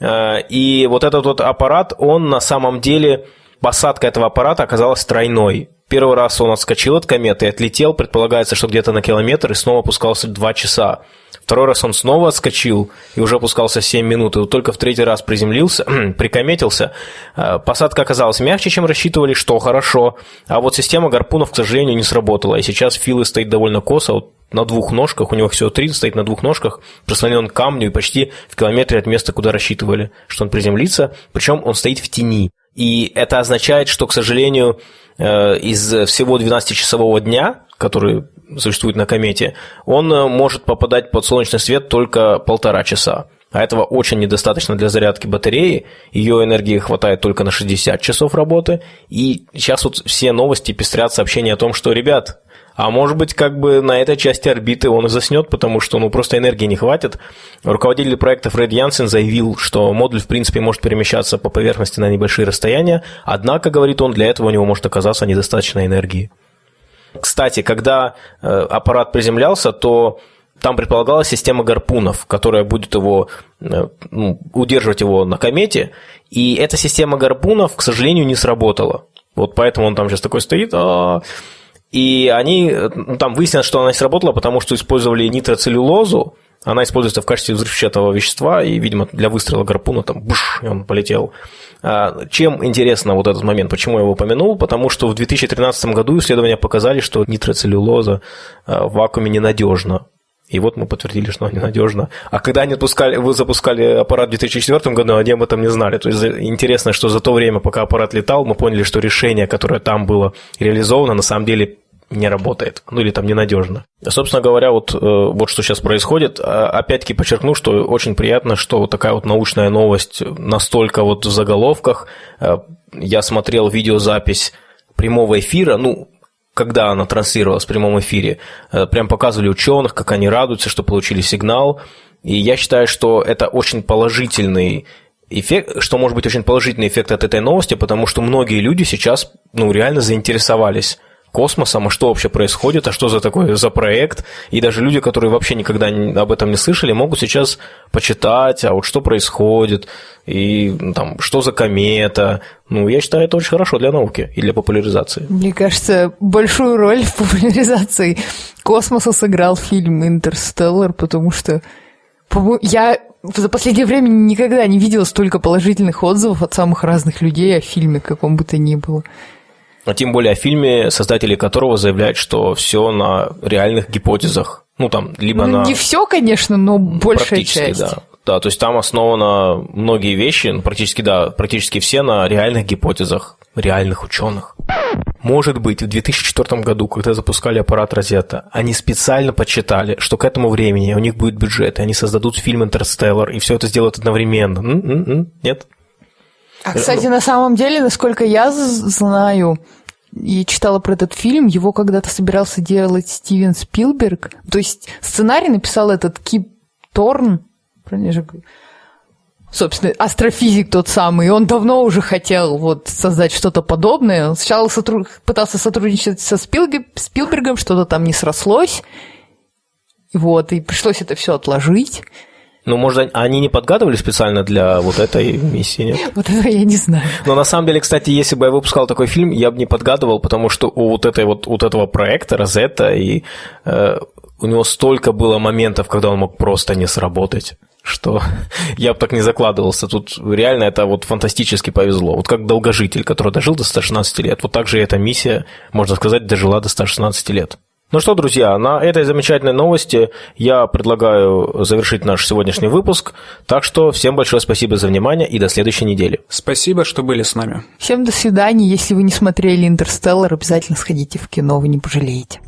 э, и вот этот вот аппарат, он на самом деле посадка этого аппарата оказалась тройной. Первый раз он отскочил от кометы и отлетел, предполагается, что где-то на километр, и снова опускался 2 часа. Второй раз он снова отскочил и уже опускался 7 минут, и вот только в третий раз приземлился, прикометился. Э, посадка оказалась мягче, чем рассчитывали, что хорошо, а вот система гарпунов, к сожалению, не сработала, и сейчас Филы стоит довольно косо, вот на двух ножках, у него всего три, стоит на двух ножках, прислонен к камню и почти в километре от места, куда рассчитывали, что он приземлится, причем он стоит в тени. И это означает, что, к сожалению, э, из всего 12-часового дня, который существует на комете, он э, может попадать под солнечный свет только полтора часа. А этого очень недостаточно для зарядки батареи. Ее энергии хватает только на 60 часов работы. И сейчас вот все новости пестрят сообщения о том, что, ребят, а может быть, как бы на этой части орбиты он и заснет, потому что ну, просто энергии не хватит. Руководитель проекта Фред Янсен заявил, что модуль, в принципе, может перемещаться по поверхности на небольшие расстояния, однако, говорит он, для этого у него может оказаться недостаточно энергии. Кстати, когда э, аппарат приземлялся, то там предполагалась система гарпунов, которая будет его, э, ну, удерживать его на комете, и эта система гарпунов, к сожалению, не сработала. Вот поэтому он там сейчас такой стоит, а и они, ну, там выяснилось, что она не сработала, потому что использовали нитроцеллюлозу, она используется в качестве взрывчатого вещества, и, видимо, для выстрела гарпуна там буш, и он полетел. А, чем интересно вот этот момент, почему я его упомянул? Потому что в 2013 году исследования показали, что нитроцеллюлоза а, в вакууме ненадежна. И вот мы подтвердили, что она ненадежна. А когда они отпускали, вы запускали аппарат в 2004 году, они об этом не знали. То есть интересно, что за то время, пока аппарат летал, мы поняли, что решение, которое там было реализовано, на самом деле не работает, ну или там ненадежно. Собственно говоря, вот, э, вот что сейчас происходит. А, опять-таки подчеркну, что очень приятно, что вот такая вот научная новость настолько вот в заголовках. Э, я смотрел видеозапись прямого эфира, ну, когда она транслировалась в прямом эфире, э, прям показывали ученых, как они радуются, что получили сигнал. И я считаю, что это очень положительный эффект, что может быть очень положительный эффект от этой новости, потому что многие люди сейчас ну, реально заинтересовались космосом, а что вообще происходит, а что за такой за проект. И даже люди, которые вообще никогда об этом не слышали, могут сейчас почитать, а вот что происходит, и ну, там, что за комета. Ну, я считаю, это очень хорошо для науки и для популяризации. Мне кажется, большую роль в популяризации космоса сыграл фильм «Интерстеллар», потому что Я за последнее время никогда не видела столько положительных отзывов от самых разных людей о фильме, каком бы то ни было. А тем более о фильме, создатели которого заявляют, что все на реальных гипотезах. Ну, там, либо ну, на... Не все, конечно, но большая часть. да. Да, то есть там основано многие вещи, ну, практически, да, практически все на реальных гипотезах реальных ученых. Может быть, в 2004 году, когда запускали аппарат Розетта, они специально подсчитали, что к этому времени у них будет бюджет, и они создадут фильм «Интерстеллар», и все это сделают одновременно. М-м-м, нет? А, кстати, на самом деле, насколько я знаю, и читала про этот фильм, его когда-то собирался делать Стивен Спилберг. То есть сценарий написал этот Кип Торн, собственно, астрофизик тот самый, и он давно уже хотел вот создать что-то подобное. Он сначала сотруд... пытался сотрудничать со Спилбергом, Спилбергом, что-то там не срослось, вот, и пришлось это все отложить. Ну, может, они не подгадывали специально для вот этой миссии, нет? Вот это я не знаю. Но на самом деле, кстати, если бы я выпускал такой фильм, я бы не подгадывал, потому что у вот, этой вот, вот этого проекта, Розетта, и э, у него столько было моментов, когда он мог просто не сработать что я бы так не закладывался. Тут реально это вот фантастически повезло. Вот как долгожитель, который дожил до 116 лет. Вот так же эта миссия, можно сказать, дожила до 116 лет. Ну что, друзья, на этой замечательной новости я предлагаю завершить наш сегодняшний выпуск. Так что всем большое спасибо за внимание и до следующей недели. Спасибо, что были с нами. Всем до свидания. Если вы не смотрели «Интерстеллар», обязательно сходите в кино, вы не пожалеете.